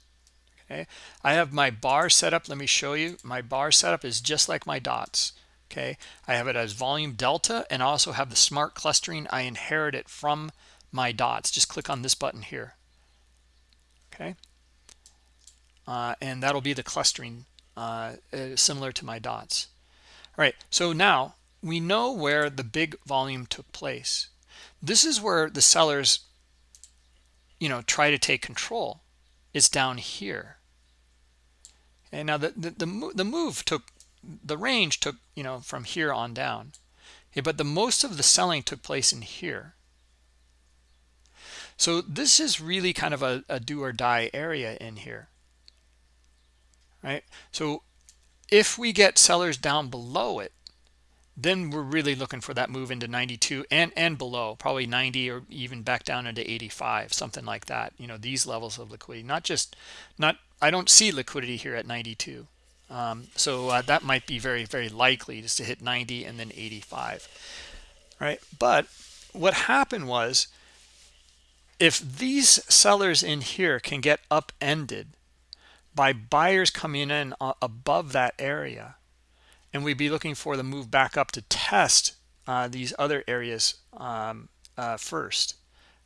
okay? I have my bar setup let me show you. My bar setup is just like my dots okay? I have it as volume delta and I also have the smart clustering. I inherit it from my dots. Just click on this button here okay? Uh, and that'll be the clustering uh, uh, similar to my dots. All right so now we know where the big volume took place. This is where the sellers you know try to take control. It's down here and now the, the, the, the move took, the range took, you know, from here on down. Okay, but the most of the selling took place in here. So this is really kind of a, a do or die area in here. Right. So if we get sellers down below it then we're really looking for that move into 92 and and below probably 90 or even back down into 85 something like that you know these levels of liquidity. Not just not i don't see liquidity here at 92 um, so uh, that might be very very likely just to hit 90 and then 85 right? But what happened was if these sellers in here can get upended by buyers coming in uh, above that area and we'd be looking for the move back up to test uh, these other areas um, uh, first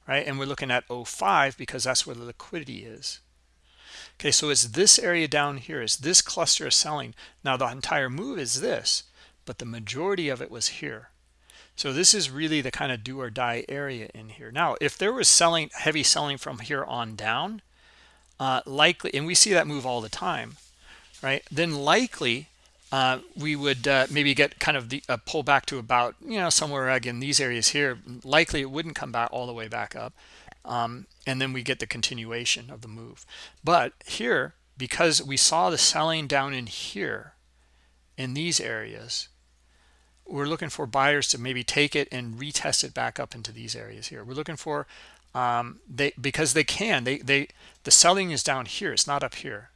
right? And we're looking at 05 because that's where the liquidity is. Okay so it's this area down here is this cluster of selling. Now the entire move is this but the majority of it was here. So this is really the kind of do or die area in here. Now if there was selling heavy selling from here on down uh, likely and we see that move all the time right? Then likely uh, we would uh, maybe get kind of the uh, pull back to about you know somewhere again these areas here likely it wouldn't come back all the way back up um, and then we get the continuation of the move. But here because we saw the selling down in here in these areas we're looking for buyers to maybe take it and retest it back up into these areas here. We're looking for um, they because they can they they the selling is down here it's not up here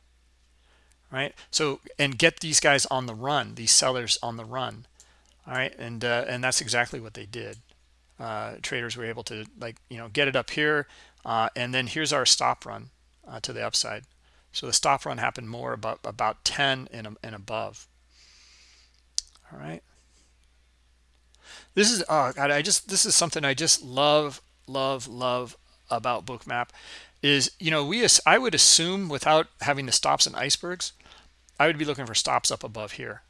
right? So and get these guys on the run these sellers on the run all right? And uh, and that's exactly what they did. Uh, traders were able to like you know get it up here uh, and then here's our stop run uh, to the upside. So the stop run happened more about about 10 and, and above. All right? This is oh god i just this is something i just love love love about bookmap is you know we i would assume without having the stops and icebergs I would be looking for stops up above here,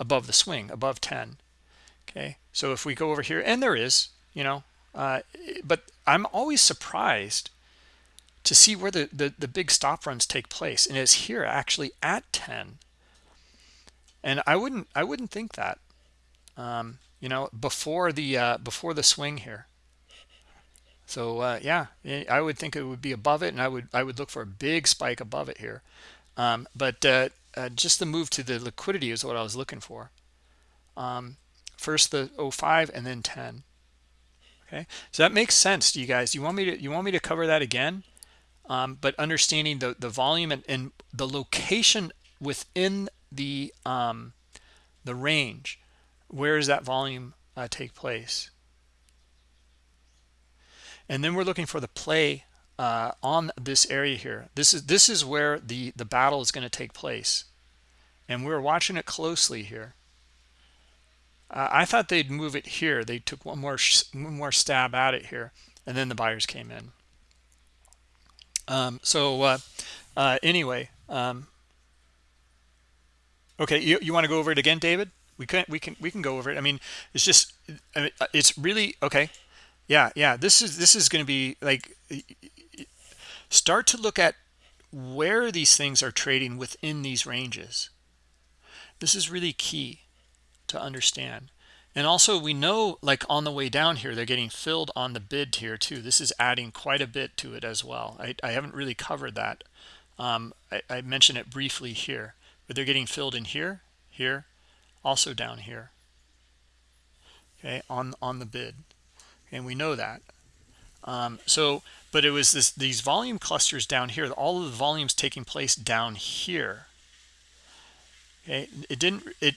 above the swing, above 10. Okay, so if we go over here, and there is, you know, uh, but I'm always surprised to see where the, the, the big stop runs take place, and it's here actually at 10. And I wouldn't I wouldn't think that, um, you know, before the uh, before the swing here. So uh, yeah, I would think it would be above it, and I would I would look for a big spike above it here. Um, but uh, uh, just the move to the liquidity is what I was looking for. Um, first the 05 and then 10. Okay, so that makes sense to you guys. You want me to you want me to cover that again? Um, but understanding the the volume and, and the location within the um, the range, where does that volume uh, take place? And then we're looking for the play uh, on this area here. This is this is where the the battle is going to take place, and we're watching it closely here. Uh, I thought they'd move it here. They took one more one more stab at it here, and then the buyers came in. Um, so uh, uh, anyway, um, okay, you you want to go over it again, David? We can we can we can go over it. I mean, it's just mean, it's really okay. Yeah, yeah. This is this is going to be like start to look at where these things are trading within these ranges. This is really key to understand. And also we know like on the way down here, they're getting filled on the bid here too. This is adding quite a bit to it as well. I, I haven't really covered that. Um, I, I mentioned it briefly here, but they're getting filled in here, here, also down here. Okay, on, on the bid. And we know that. Um, so but it was this these volume clusters down here all of the volumes taking place down here. Okay it didn't it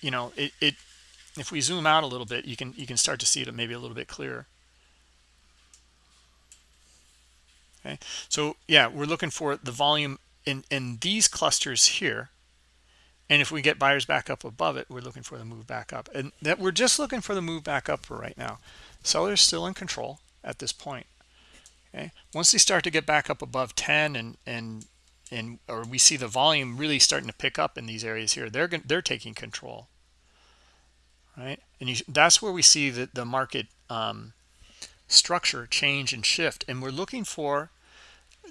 you know it, it if we zoom out a little bit you can you can start to see it maybe a little bit clearer. Okay so yeah we're looking for the volume in in these clusters here. And if we get buyers back up above it we're looking for the move back up. And that we're just looking for the move back up for right now sellers still in control at this point okay? Once they start to get back up above 10 and and and or we see the volume really starting to pick up in these areas here they're they're taking control right? And you, that's where we see that the market um, structure change and shift and we're looking for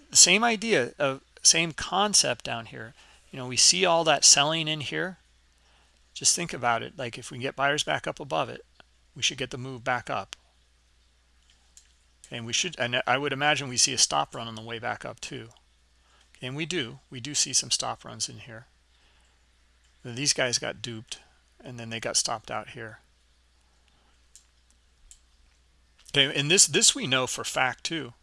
the same idea of same concept down here. You know we see all that selling in here. Just think about it. Like if we get buyers back up above it we should get the move back up and we should and i would imagine we see a stop run on the way back up too. And we do we do see some stop runs in here. These guys got duped and then they got stopped out here. Okay and this this we know for fact too.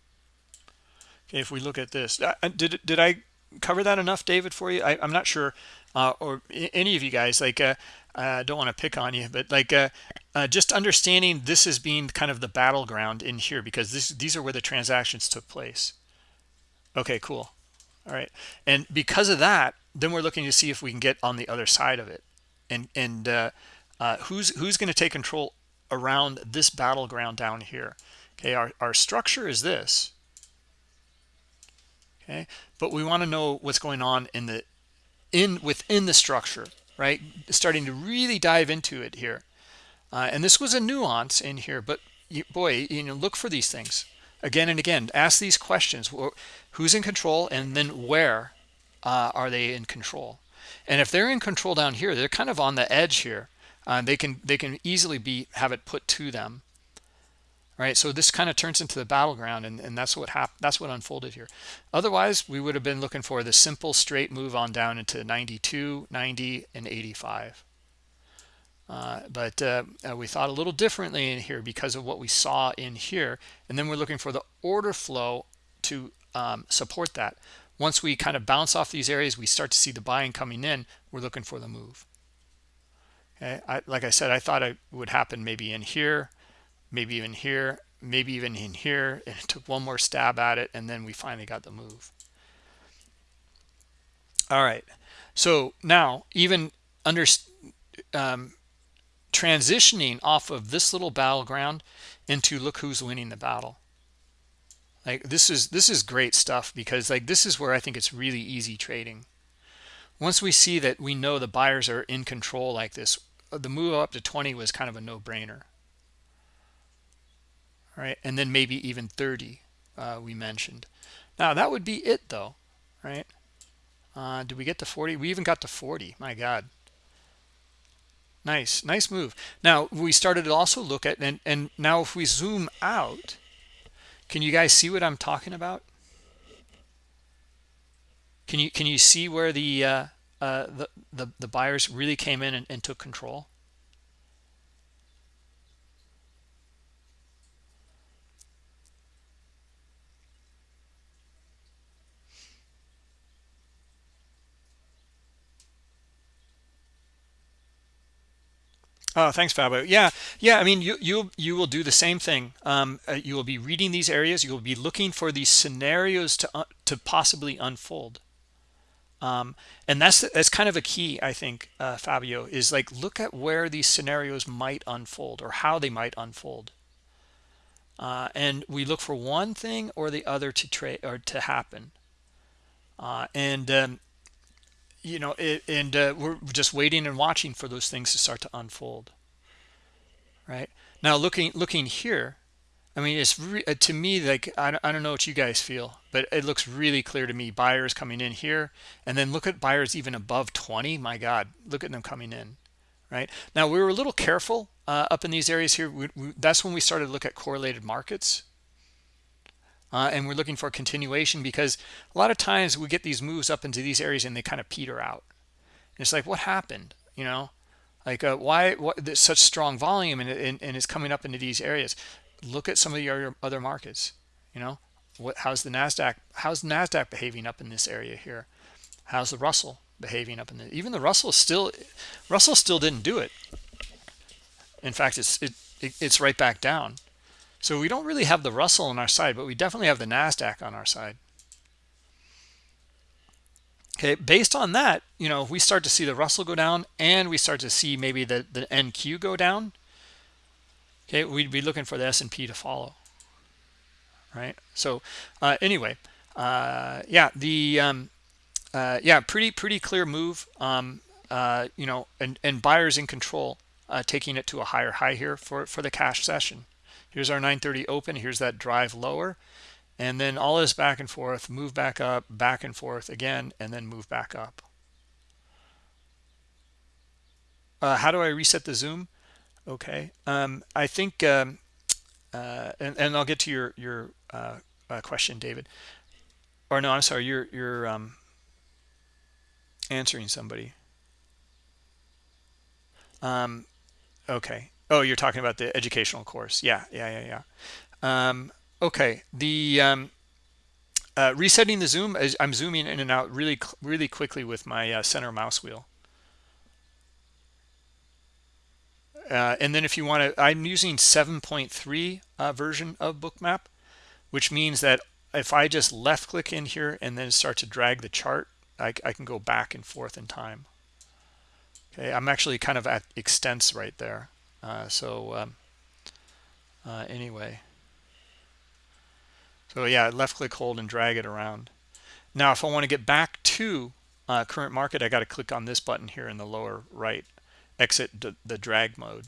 Okay if we look at this did did i cover that enough david for you? I, am not sure uh, or any of you guys like uh, I don't want to pick on you, but like uh, uh, just understanding this as being kind of the battleground in here because this these are where the transactions took place. Okay, cool. All right, and because of that, then we're looking to see if we can get on the other side of it, and and uh, uh, who's who's going to take control around this battleground down here. Okay, our our structure is this. Okay, but we want to know what's going on in the in within the structure right starting to really dive into it here. Uh, and this was a nuance in here but you, boy you know look for these things again and again. Ask these questions. Who's in control and then where uh, are they in control? And if they're in control down here they're kind of on the edge here. Uh, they can they can easily be have it put to them right? So this kind of turns into the battleground and, and that's what happened that's what unfolded here. Otherwise we would have been looking for the simple straight move on down into 92 90 and 85 uh, but uh, uh, we thought a little differently in here because of what we saw in here and then we're looking for the order flow to um, support that. Once we kind of bounce off these areas we start to see the buying coming in we're looking for the move. Okay I, like i said i thought it would happen maybe in here maybe even here, maybe even in here. And it [LAUGHS] took one more stab at it, and then we finally got the move. All right. So now, even under um, transitioning off of this little battleground into look who's winning the battle. Like this is this is great stuff because like this is where I think it's really easy trading. Once we see that we know the buyers are in control like this, the move up to 20 was kind of a no-brainer right? And then maybe even 30 uh, we mentioned. Now that would be it though, right? Uh, did we get to 40? We even got to 40. My God. Nice, nice move. Now we started to also look at, and, and now if we zoom out, can you guys see what I'm talking about? Can you can you see where the uh, uh, the, the the buyers really came in and, and took control? Oh, thanks, Fabio. Yeah, yeah. I mean, you you you will do the same thing. Um, uh, you will be reading these areas. You will be looking for these scenarios to uh, to possibly unfold. Um, and that's that's kind of a key, I think, uh, Fabio. Is like look at where these scenarios might unfold or how they might unfold. Uh, and we look for one thing or the other to trade or to happen. Uh, and um, you know, it, and uh, we're just waiting and watching for those things to start to unfold. Right now, looking looking here, I mean, it's uh, to me like I don't, I don't know what you guys feel, but it looks really clear to me. Buyers coming in here, and then look at buyers even above 20. My God, look at them coming in. Right now, we were a little careful uh, up in these areas here. We, we, that's when we started to look at correlated markets uh, and we're looking for continuation because a lot of times we get these moves up into these areas and they kind of peter out. And it's like what happened? You know? Like uh, why what such strong volume and, and, and it's coming up into these areas. Look at some of your other markets you know? What how's the nasdaq how's the nasdaq behaving up in this area here? How's the russell behaving up in the even the russell still russell still didn't do it. In fact it's it, it it's right back down so we don't really have the Russell on our side, but we definitely have the NASDAQ on our side. Okay, based on that, you know, if we start to see the Russell go down and we start to see maybe the, the NQ go down. Okay, we'd be looking for the S&P to follow. Right. So uh, anyway, uh, yeah, the um, uh, yeah, pretty pretty clear move. Um, uh, you know, and and buyers in control, uh, taking it to a higher high here for for the cash session here's our 930 open. Here's that drive lower. And then all this back and forth move back up back and forth again and then move back up. Uh, how do I reset the zoom? Okay um, I think um, uh, and, and, I'll get to your your uh, uh question David. Or no I'm sorry you're you're um, answering somebody. Um, okay. Oh, you're talking about the educational course. Yeah, yeah, yeah, yeah. Um, okay. The um, uh, resetting the zoom. I'm zooming in and out really, really quickly with my uh, center mouse wheel. Uh, and then if you want to, I'm using 7.3 uh, version of Bookmap, which means that if I just left click in here and then start to drag the chart, I, I can go back and forth in time. Okay, I'm actually kind of at extents right there. Uh, so um, uh, anyway, so yeah, left click, hold, and drag it around. Now, if I want to get back to uh, current market, I got to click on this button here in the lower right exit the drag mode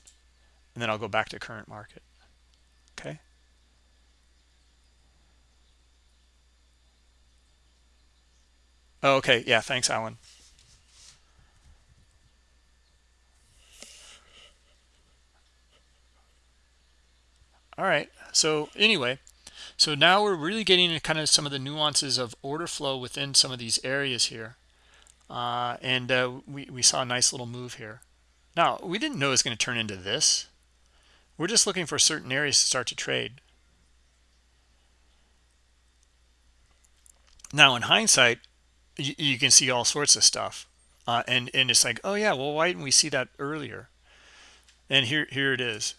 and then I'll go back to current market. Okay? Oh, okay. Yeah thanks Alan all right so anyway so now we're really getting into kind of some of the nuances of order flow within some of these areas here uh, and uh, we, we saw a nice little move here now, we didn't know it was going to turn into this. We're just looking for certain areas to start to trade. Now, in hindsight, you, you can see all sorts of stuff. Uh, and, and it's like, oh, yeah, well, why didn't we see that earlier? And here, here it is.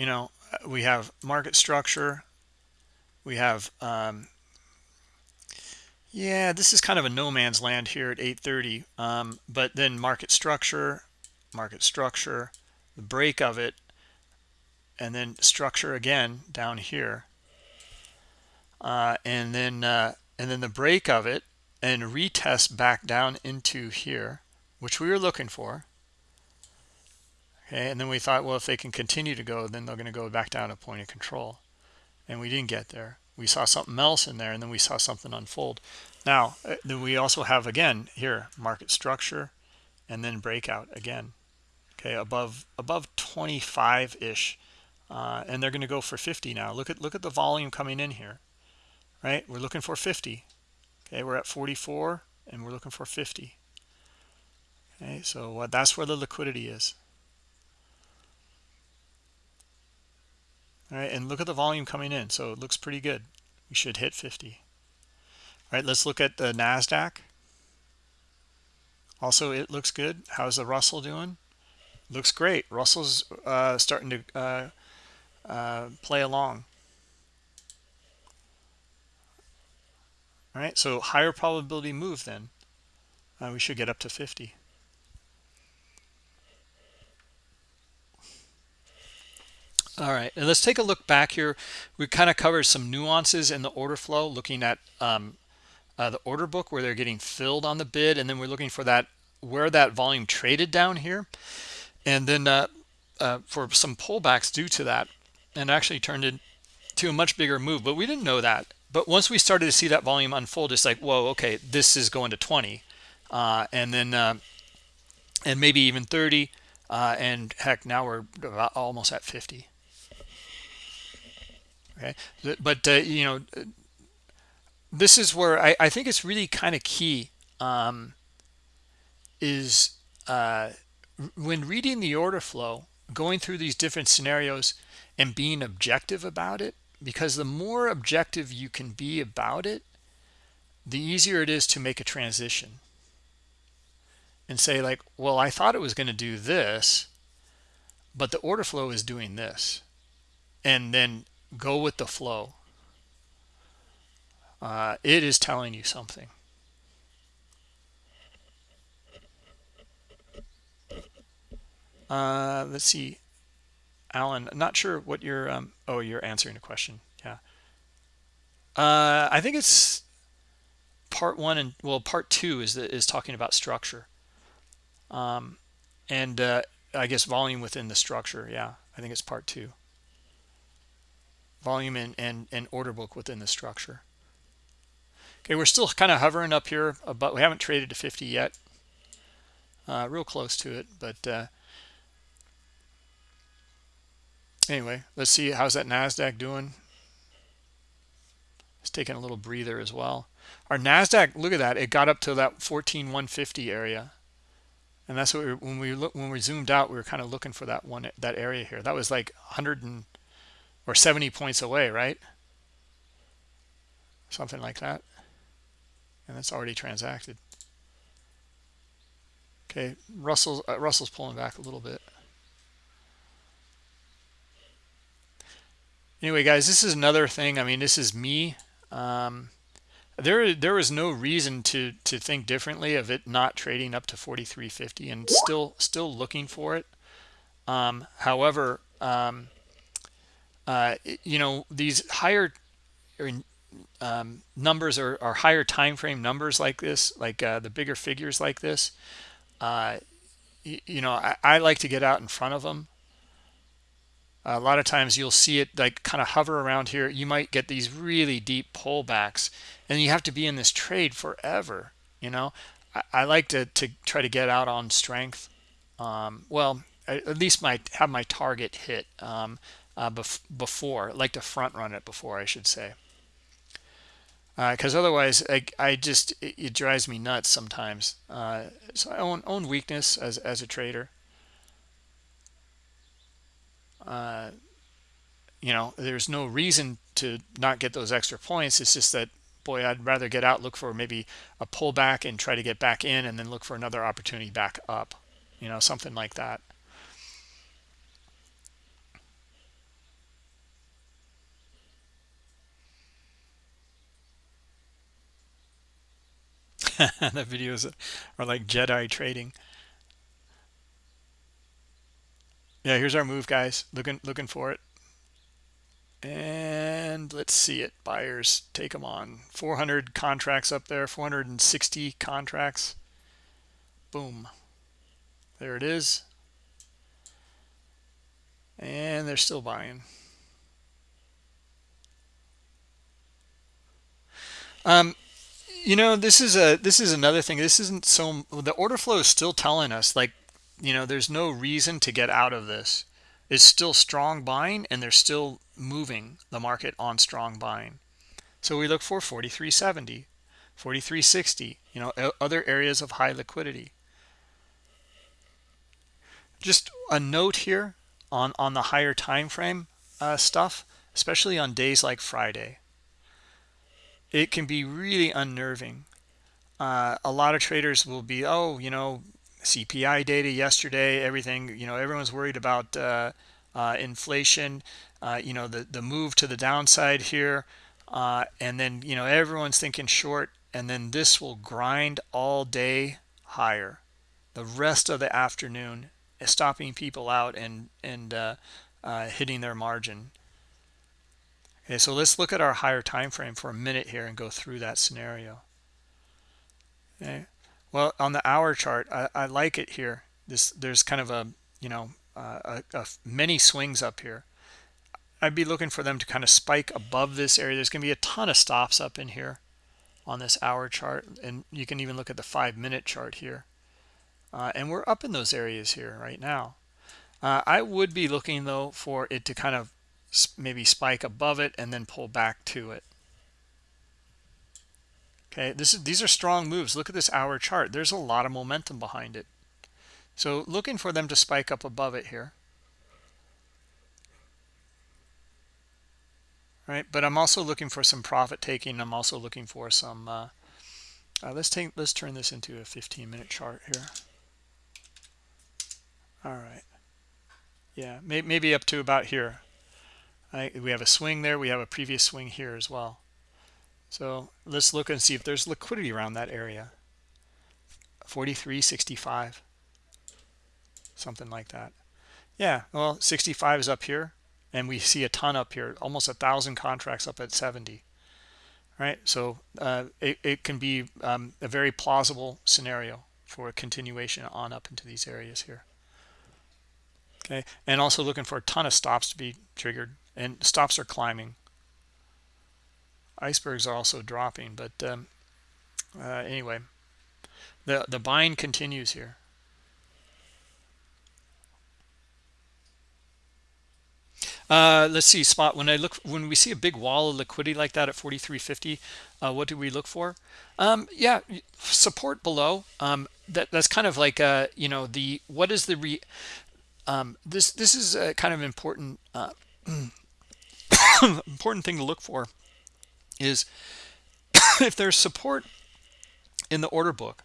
You know, we have market structure. We have um, yeah, this is kind of a no man's land here at 830. Um, but then market structure, market structure, the break of it, and then structure again down here. Uh, and then uh, and then the break of it and retest back down into here, which we were looking for. Okay, and then we thought, well, if they can continue to go, then they're going to go back down to point of control. And we didn't get there. We saw something else in there and then we saw something unfold. Now uh, then we also have again here market structure and then breakout again. Okay above above 25 ish uh, and they're going to go for 50 now. Look at look at the volume coming in here right? We're looking for 50 okay we're at 44 and we're looking for 50 okay so uh, that's where the liquidity is all right and look at the volume coming in so it looks pretty good. We should hit 50 all right let's look at the nasdaq. Also it looks good. How's the russell doing? Looks great. Russell's uh, starting to uh, uh, play along. All right so higher probability move then. Uh, we should get up to 50 All right, and let's take a look back here. We kind of covered some nuances in the order flow, looking at um, uh, the order book where they're getting filled on the bid, and then we're looking for that where that volume traded down here, and then uh, uh, for some pullbacks due to that, and actually turned into a much bigger move. But we didn't know that. But once we started to see that volume unfold, it's like, whoa, okay, this is going to 20, uh, and then uh, and maybe even 30, uh, and heck, now we're almost at 50 okay? But uh, you know this is where I, I think it's really kind of key um, is uh, when reading the order flow going through these different scenarios and being objective about it because the more objective you can be about it the easier it is to make a transition. And say like well I thought it was going to do this but the order flow is doing this. And then go with the flow. Uh, it is telling you something. Uh, let's see. Alan I'm not sure what you're um, oh you're answering a question. Yeah. Uh, I think it's part one and well part two is is talking about structure. Um, and uh, I guess volume within the structure. Yeah I think it's part two volume and, and, and order book within the structure. Okay, we're still kind of hovering up here, uh, but we haven't traded to 50 yet. Uh, real close to it, but uh, anyway, let's see how's that NASDAQ doing. It's taking a little breather as well. Our NASDAQ, look at that, it got up to that 14150 area. and that's what we when we look when we zoomed out we were kind of looking for that one that area here that was like 100 and or 70 points away right? Something like that. And that's already transacted. Okay russell's uh, russell's pulling back a little bit. Anyway guys this is another thing. I mean this is me. Um, there there was no reason to to think differently of it not trading up to 43.50 and still still looking for it. Um, however um, uh, you know these higher um, numbers are, are, higher time frame numbers like this like uh, the bigger figures like this uh, you, you know I, I like to get out in front of them a lot of times you'll see it like kind of hover around here. You might get these really deep pullbacks and you have to be in this trade forever you know? I, I like to, to try to get out on strength. Um, well at least my have my target hit. Um, uh, bef before like to front run it before i should say because uh, otherwise I, I just it, it, drives me nuts sometimes uh, so i own own weakness as, as a trader uh, you know, there's no reason to not get those extra points. It's just that, boy, I'd rather get out, look for maybe a pullback and try to get back in and then look for another opportunity back up, you know, something like that. [LAUGHS] the videos are like Jedi trading. yeah here's our move guys. Looking looking for it. And let's see it. Buyers take them on. 400 contracts up there. 460 contracts. Boom. There it is. And they're still buying. Um you know this is a this is another thing. This isn't so the order flow is still telling us like you know there's no reason to get out of this. It's still strong buying and they're still moving the market on strong buying. So we look for 4370 4360 you know other areas of high liquidity. Just a note here on on the higher time frame uh, stuff especially on days like friday it can be really unnerving uh, a lot of traders will be oh you know CPI data yesterday, everything, you know, everyone's worried about uh, uh, inflation, uh, you know, the, the move to the downside here. Uh, and then, you know, everyone's thinking short and then this will grind all day higher. The rest of the afternoon, stopping people out and, and uh, uh, hitting their margin. Okay, so let's look at our higher time frame for a minute here and go through that scenario. Okay. Well, on the hour chart, I, I like it here. This there's kind of a you know uh, a, a many swings up here. I'd be looking for them to kind of spike above this area. There's going to be a ton of stops up in here on this hour chart, and you can even look at the five minute chart here. Uh, and we're up in those areas here right now. Uh, I would be looking though for it to kind of maybe spike above it and then pull back to it. Okay this is these are strong moves. Look at this hour chart. There's a lot of momentum behind it. So looking for them to spike up above it here. Right but i'm also looking for some profit taking. I'm also looking for some uh, uh, let's take let's turn this into a 15 minute chart here. All right. Yeah may, maybe up to about here We have a swing there we have a previous swing here as well so let's look and see if there's liquidity around that area. 43.65, something like that. Yeah, well, 65 is up here, and we see a ton up here, almost a thousand contracts up at 70. Right, so uh, it, it can be um, a very plausible scenario for a continuation on up into these areas here. Okay, and also looking for a ton of stops to be triggered, and stops are climbing icebergs are also dropping but um, uh, anyway the the buying continues here Uh, let's see, spot. When I look, when we see a big wall of liquidity like that at 43.50, uh, what do we look for? Um, yeah, support below. Um, that that's kind of like uh, you know the what is the re. Um, this this is a kind of important uh, [CLEARS THROAT] [COUGHS] important thing to look for is [COUGHS] if there's support in the order book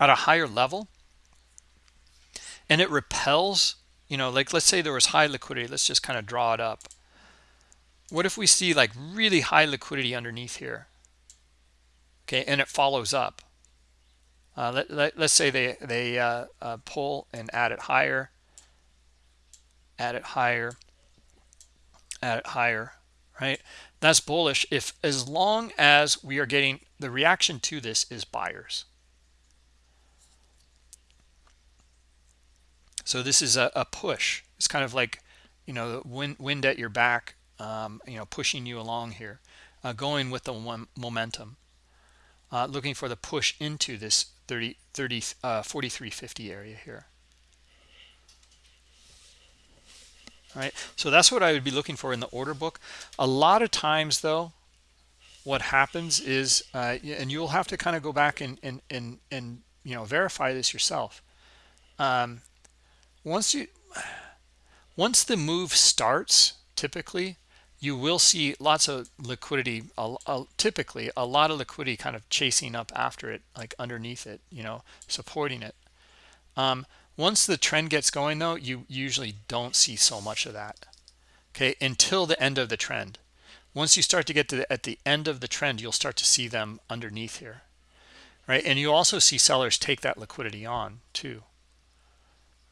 at a higher level and it repels you know like let's say there was high liquidity let's just kind of draw it up. What if we see like really high liquidity underneath here? Okay and it follows up. Uh, let, let, us say they they uh, uh, pull and add it higher add it higher it higher right that's bullish if as long as we are getting the reaction to this is buyers So this is a, a push. It's kind of like, you know, the wind, wind at your back, um, you know, pushing you along here, uh, going with the momentum, uh, looking for the push into this 30, 30, uh, 43.50 area here. All right, so that's what I would be looking for in the order book. A lot of times, though, what happens is, uh, and you'll have to kind of go back and and and and you know verify this yourself. Um, once you [SIGHS] once the move starts typically you will see lots of liquidity uh, uh, typically a lot of liquidity kind of chasing up after it like underneath it you know supporting it um, once the trend gets going though you usually don't see so much of that okay until the end of the trend. Once you start to get to the, at the end of the trend you'll start to see them underneath here right? And you also see sellers take that liquidity on too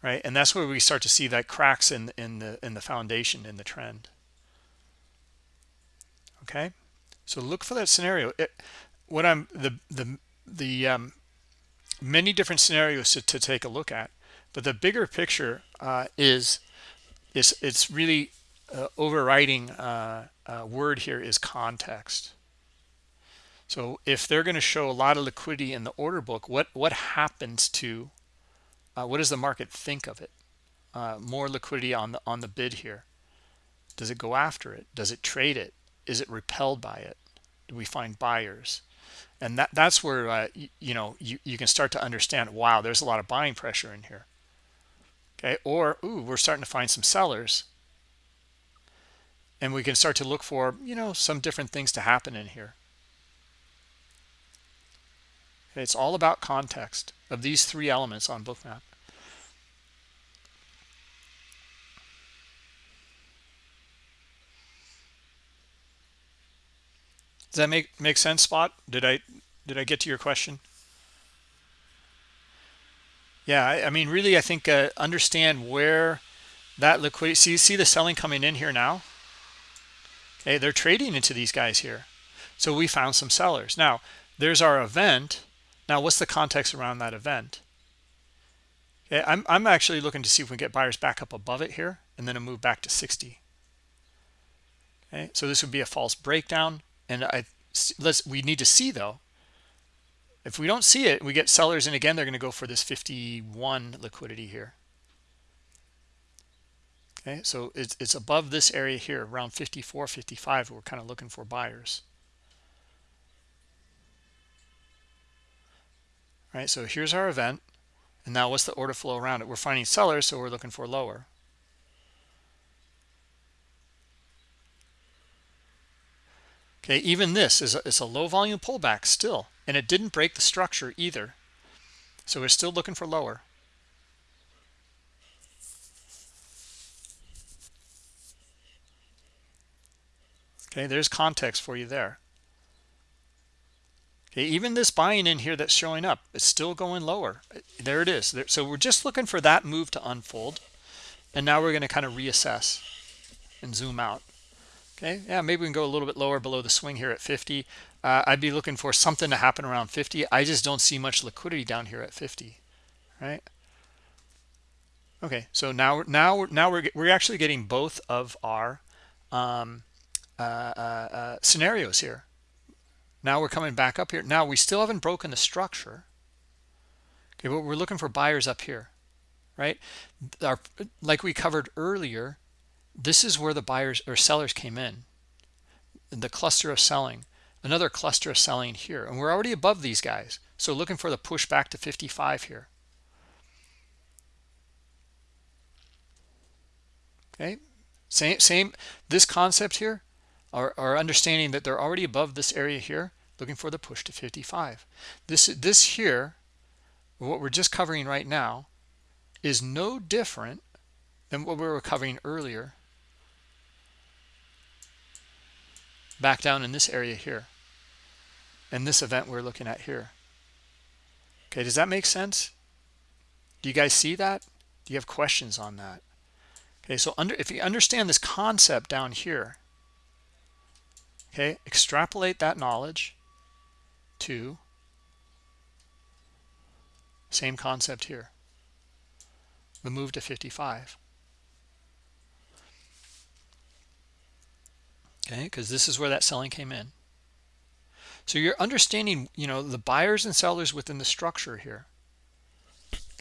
right? And that's where we start to see that cracks in in the in the foundation in the trend okay? So look for that scenario. It, what i'm the the the um, many different scenarios to, to, take a look at but the bigger picture uh, is is it's really uh, overriding uh, uh word here is context. So if they're going to show a lot of liquidity in the order book what what happens to uh, what does the market think of it? Uh, more liquidity on the on the bid here. Does it go after it? Does it trade it? Is it repelled by it? Do we find buyers? And that that's where uh, you, you, know you, you can start to understand wow there's a lot of buying pressure in here okay or ooh we're starting to find some sellers. And we can start to look for you know some different things to happen in here. Okay, it's all about context of these three elements on bookmap. Does that make make sense spot? Did i did i get to your question yeah i, I mean really i think uh, understand where that liquidity see see the selling coming in here now okay they're trading into these guys here so we found some sellers now there's our event now, what's the context around that event? Okay, I'm, I'm actually looking to see if we can get buyers back up above it here and then a move back to 60. Okay, so this would be a false breakdown. And I let's we need to see though. If we don't see it, we get sellers and again they're going to go for this 51 liquidity here. Okay, so it's it's above this area here around 54, 55. We're kind of looking for buyers. right so here's our event and now what's the order flow around it we're finding sellers so we're looking for lower okay even this is a, it's a low volume pullback still and it didn't break the structure either so we're still looking for lower okay there's context for you there Okay, even this buying in here that's showing up is still going lower. There it is. So we're just looking for that move to unfold. And now we're going to kind of reassess and zoom out. Okay, yeah, maybe we can go a little bit lower below the swing here at 50. Uh, I'd be looking for something to happen around 50. I just don't see much liquidity down here at 50, right? Okay, so now now now we're we're actually getting both of our um, uh, uh, uh scenarios here. Now we're coming back up here. Now we still haven't broken the structure. Okay, but we're looking for buyers up here, right? Our, like we covered earlier, this is where the buyers or sellers came in. The cluster of selling another cluster of selling here. And we're already above these guys. So looking for the push back to 55 here. Okay? Same same this concept here our, are understanding that they're already above this area here looking for the push to 55 this this here what we're just covering right now is no different than what we were covering earlier back down in this area here and this event we're looking at here. Okay does that make sense? Do you guys see that? Do you have questions on that? Okay so under if you understand this concept down here okay extrapolate that knowledge to same concept here. The move to 55 okay because this is where that selling came in. So you're understanding you know the buyers and sellers within the structure here.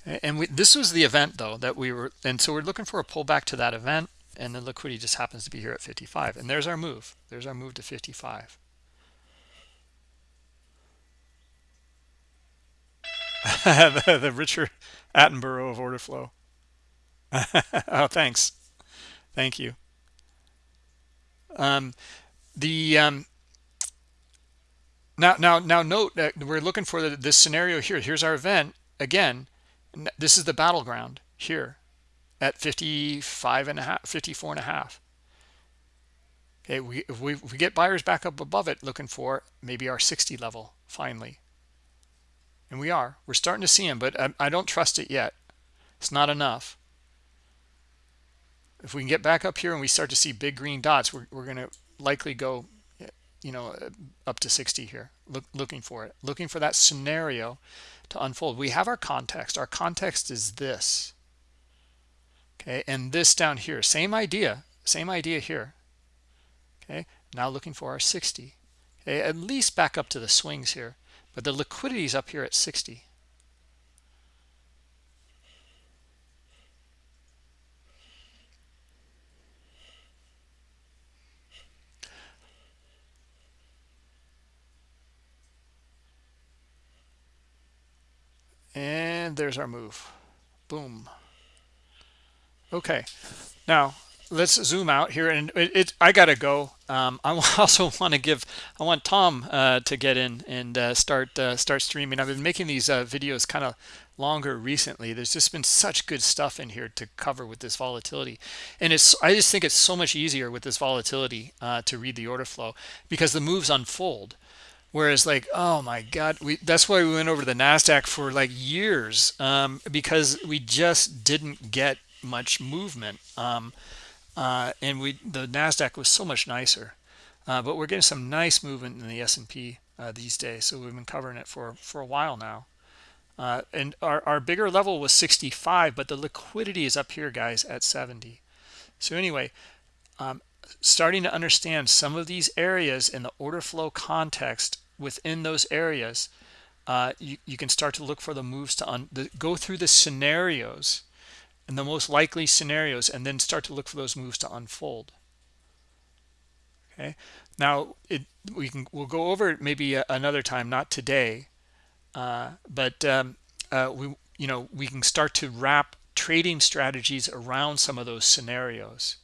And we, this was the event though that we were and so we're looking for a pullback to that event and the liquidity just happens to be here at 55 and there's our move. There's our move to 55 [LAUGHS] the, the richard attenborough of order flow. [LAUGHS] Oh thanks. Thank you um, the um, now now now note that we're looking for the, this scenario here. Here's our event. Again this is the battleground here at 55 and a half 54 and a half. Okay we if, we if we get buyers back up above it looking for maybe our 60 level finally. And we are. We're starting to see them but I, I don't trust it yet. It's not enough if we can get back up here and we start to see big green dots we're, we're going to likely go you know up to 60 here Look, looking for it looking for that scenario to unfold. We have our context. Our context is this. Okay and this down here same idea same idea here. Okay now looking for our 60 okay at least back up to the swings here but the liquidity is up here at 60 and there's our move. Boom. Okay. Now let's zoom out here and it, it i gotta go. Um, i [LAUGHS] also want to give i want tom uh, to get in and uh, start uh, start streaming. I've been making these uh, videos kind of longer recently. There's just been such good stuff in here to cover with this volatility. And it's i just think it's so much easier with this volatility uh, to read the order flow because the moves unfold whereas like oh my god we that's why we went over the nasdaq for like years um, because we just didn't get much movement um, uh, and we the nasdaq was so much nicer uh, but we're getting some nice movement in the s&p uh, these days so we've been covering it for for a while now. Uh, and our, our bigger level was 65 but the liquidity is up here guys at 70 so anyway um, starting to understand some of these areas in the order flow context within those areas uh, you, you can start to look for the moves to un, the, go through the scenarios and the most likely scenarios and then start to look for those moves to unfold. Okay? Now it we can we'll go over it maybe another time not today uh, but um, uh, we you know we can start to wrap trading strategies around some of those scenarios.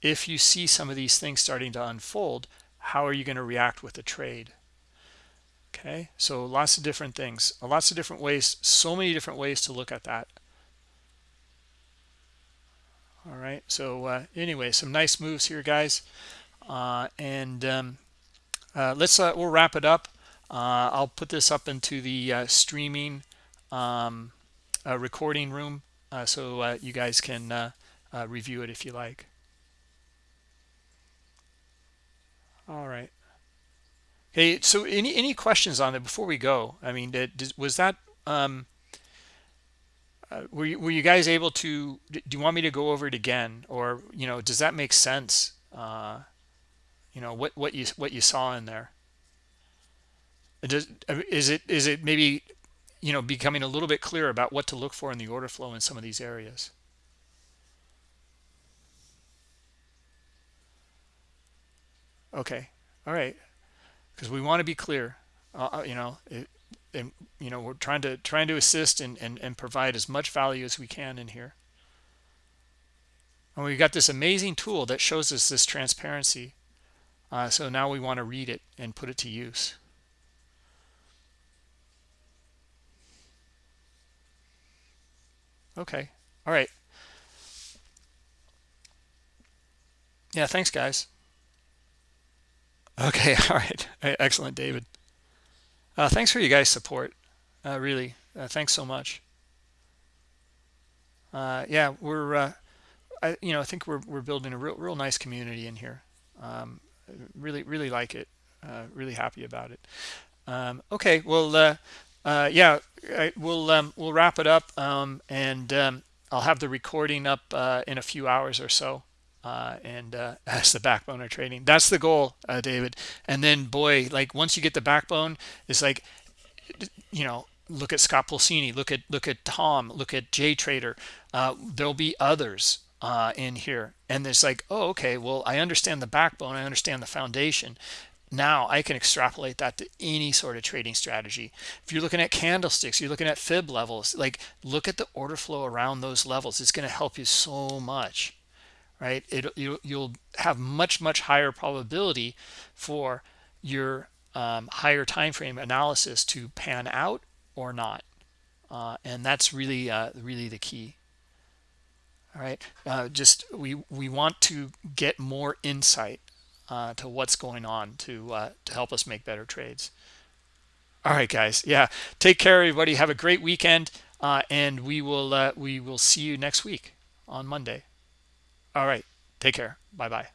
If you see some of these things starting to unfold how are you going to react with the trade okay? So lots of different things. Lots of different ways so many different ways to look at that. All right so uh, anyway some nice moves here guys. Uh, and um, uh, let's uh, we'll wrap it up. Uh, I'll put this up into the uh, streaming um, recording room so you guys can review it if you like. All right Okay, so any any questions on that before we go? I mean, did, was that um, uh, were you, were you guys able to? Do you want me to go over it again, or you know, does that make sense? Uh, you know what what you what you saw in there. Does is it is it maybe you know becoming a little bit clearer about what to look for in the order flow in some of these areas? Okay. All right. Because we want to be clear. Uh, uh, you know, it, and you know we're trying to trying to assist and, and and provide as much value as we can in here. And we've got this amazing tool that shows us this transparency. Uh, so now we want to read it and put it to use. Okay. All right. Yeah, thanks, guys. Okay. [LAUGHS] All right. Excellent, David. Uh, thanks for you guys' support. Uh, really. Uh, thanks so much. Uh, yeah, we're, uh, I, you know, I think we're, we're building a real, real nice community in here. Um, really, really like it. Uh, really happy about it. Um, okay. Well, yeah, I, we'll, um, we'll wrap it up. Um, and um, I'll have the recording up in a few hours or so uh, and uh, [LAUGHS] as the backbone of trading. That's the goal, uh, David. And then, boy, like once you get the backbone, it's like, you know, look at Scott Pulcini, look at look at Tom, look at J Trader. Uh, there'll be others uh, in here, and it's like, oh, okay, well, I understand the backbone, I understand the foundation. Now I can extrapolate that to any sort of trading strategy. If you're looking at candlesticks, you're looking at fib levels, like look at the order flow around those levels. It's going to help you so much right? It, you, will have much, much higher probability for your um, higher time frame analysis to pan out or not. Uh, and that's really, uh, really the key. All right, uh, just we we want to get more insight uh, to what's going on to uh, to help us make better trades. All right, guys. Yeah, take care, everybody. Have a great weekend, uh, and we will we will see you next week on Monday. All right. Take care. Bye bye.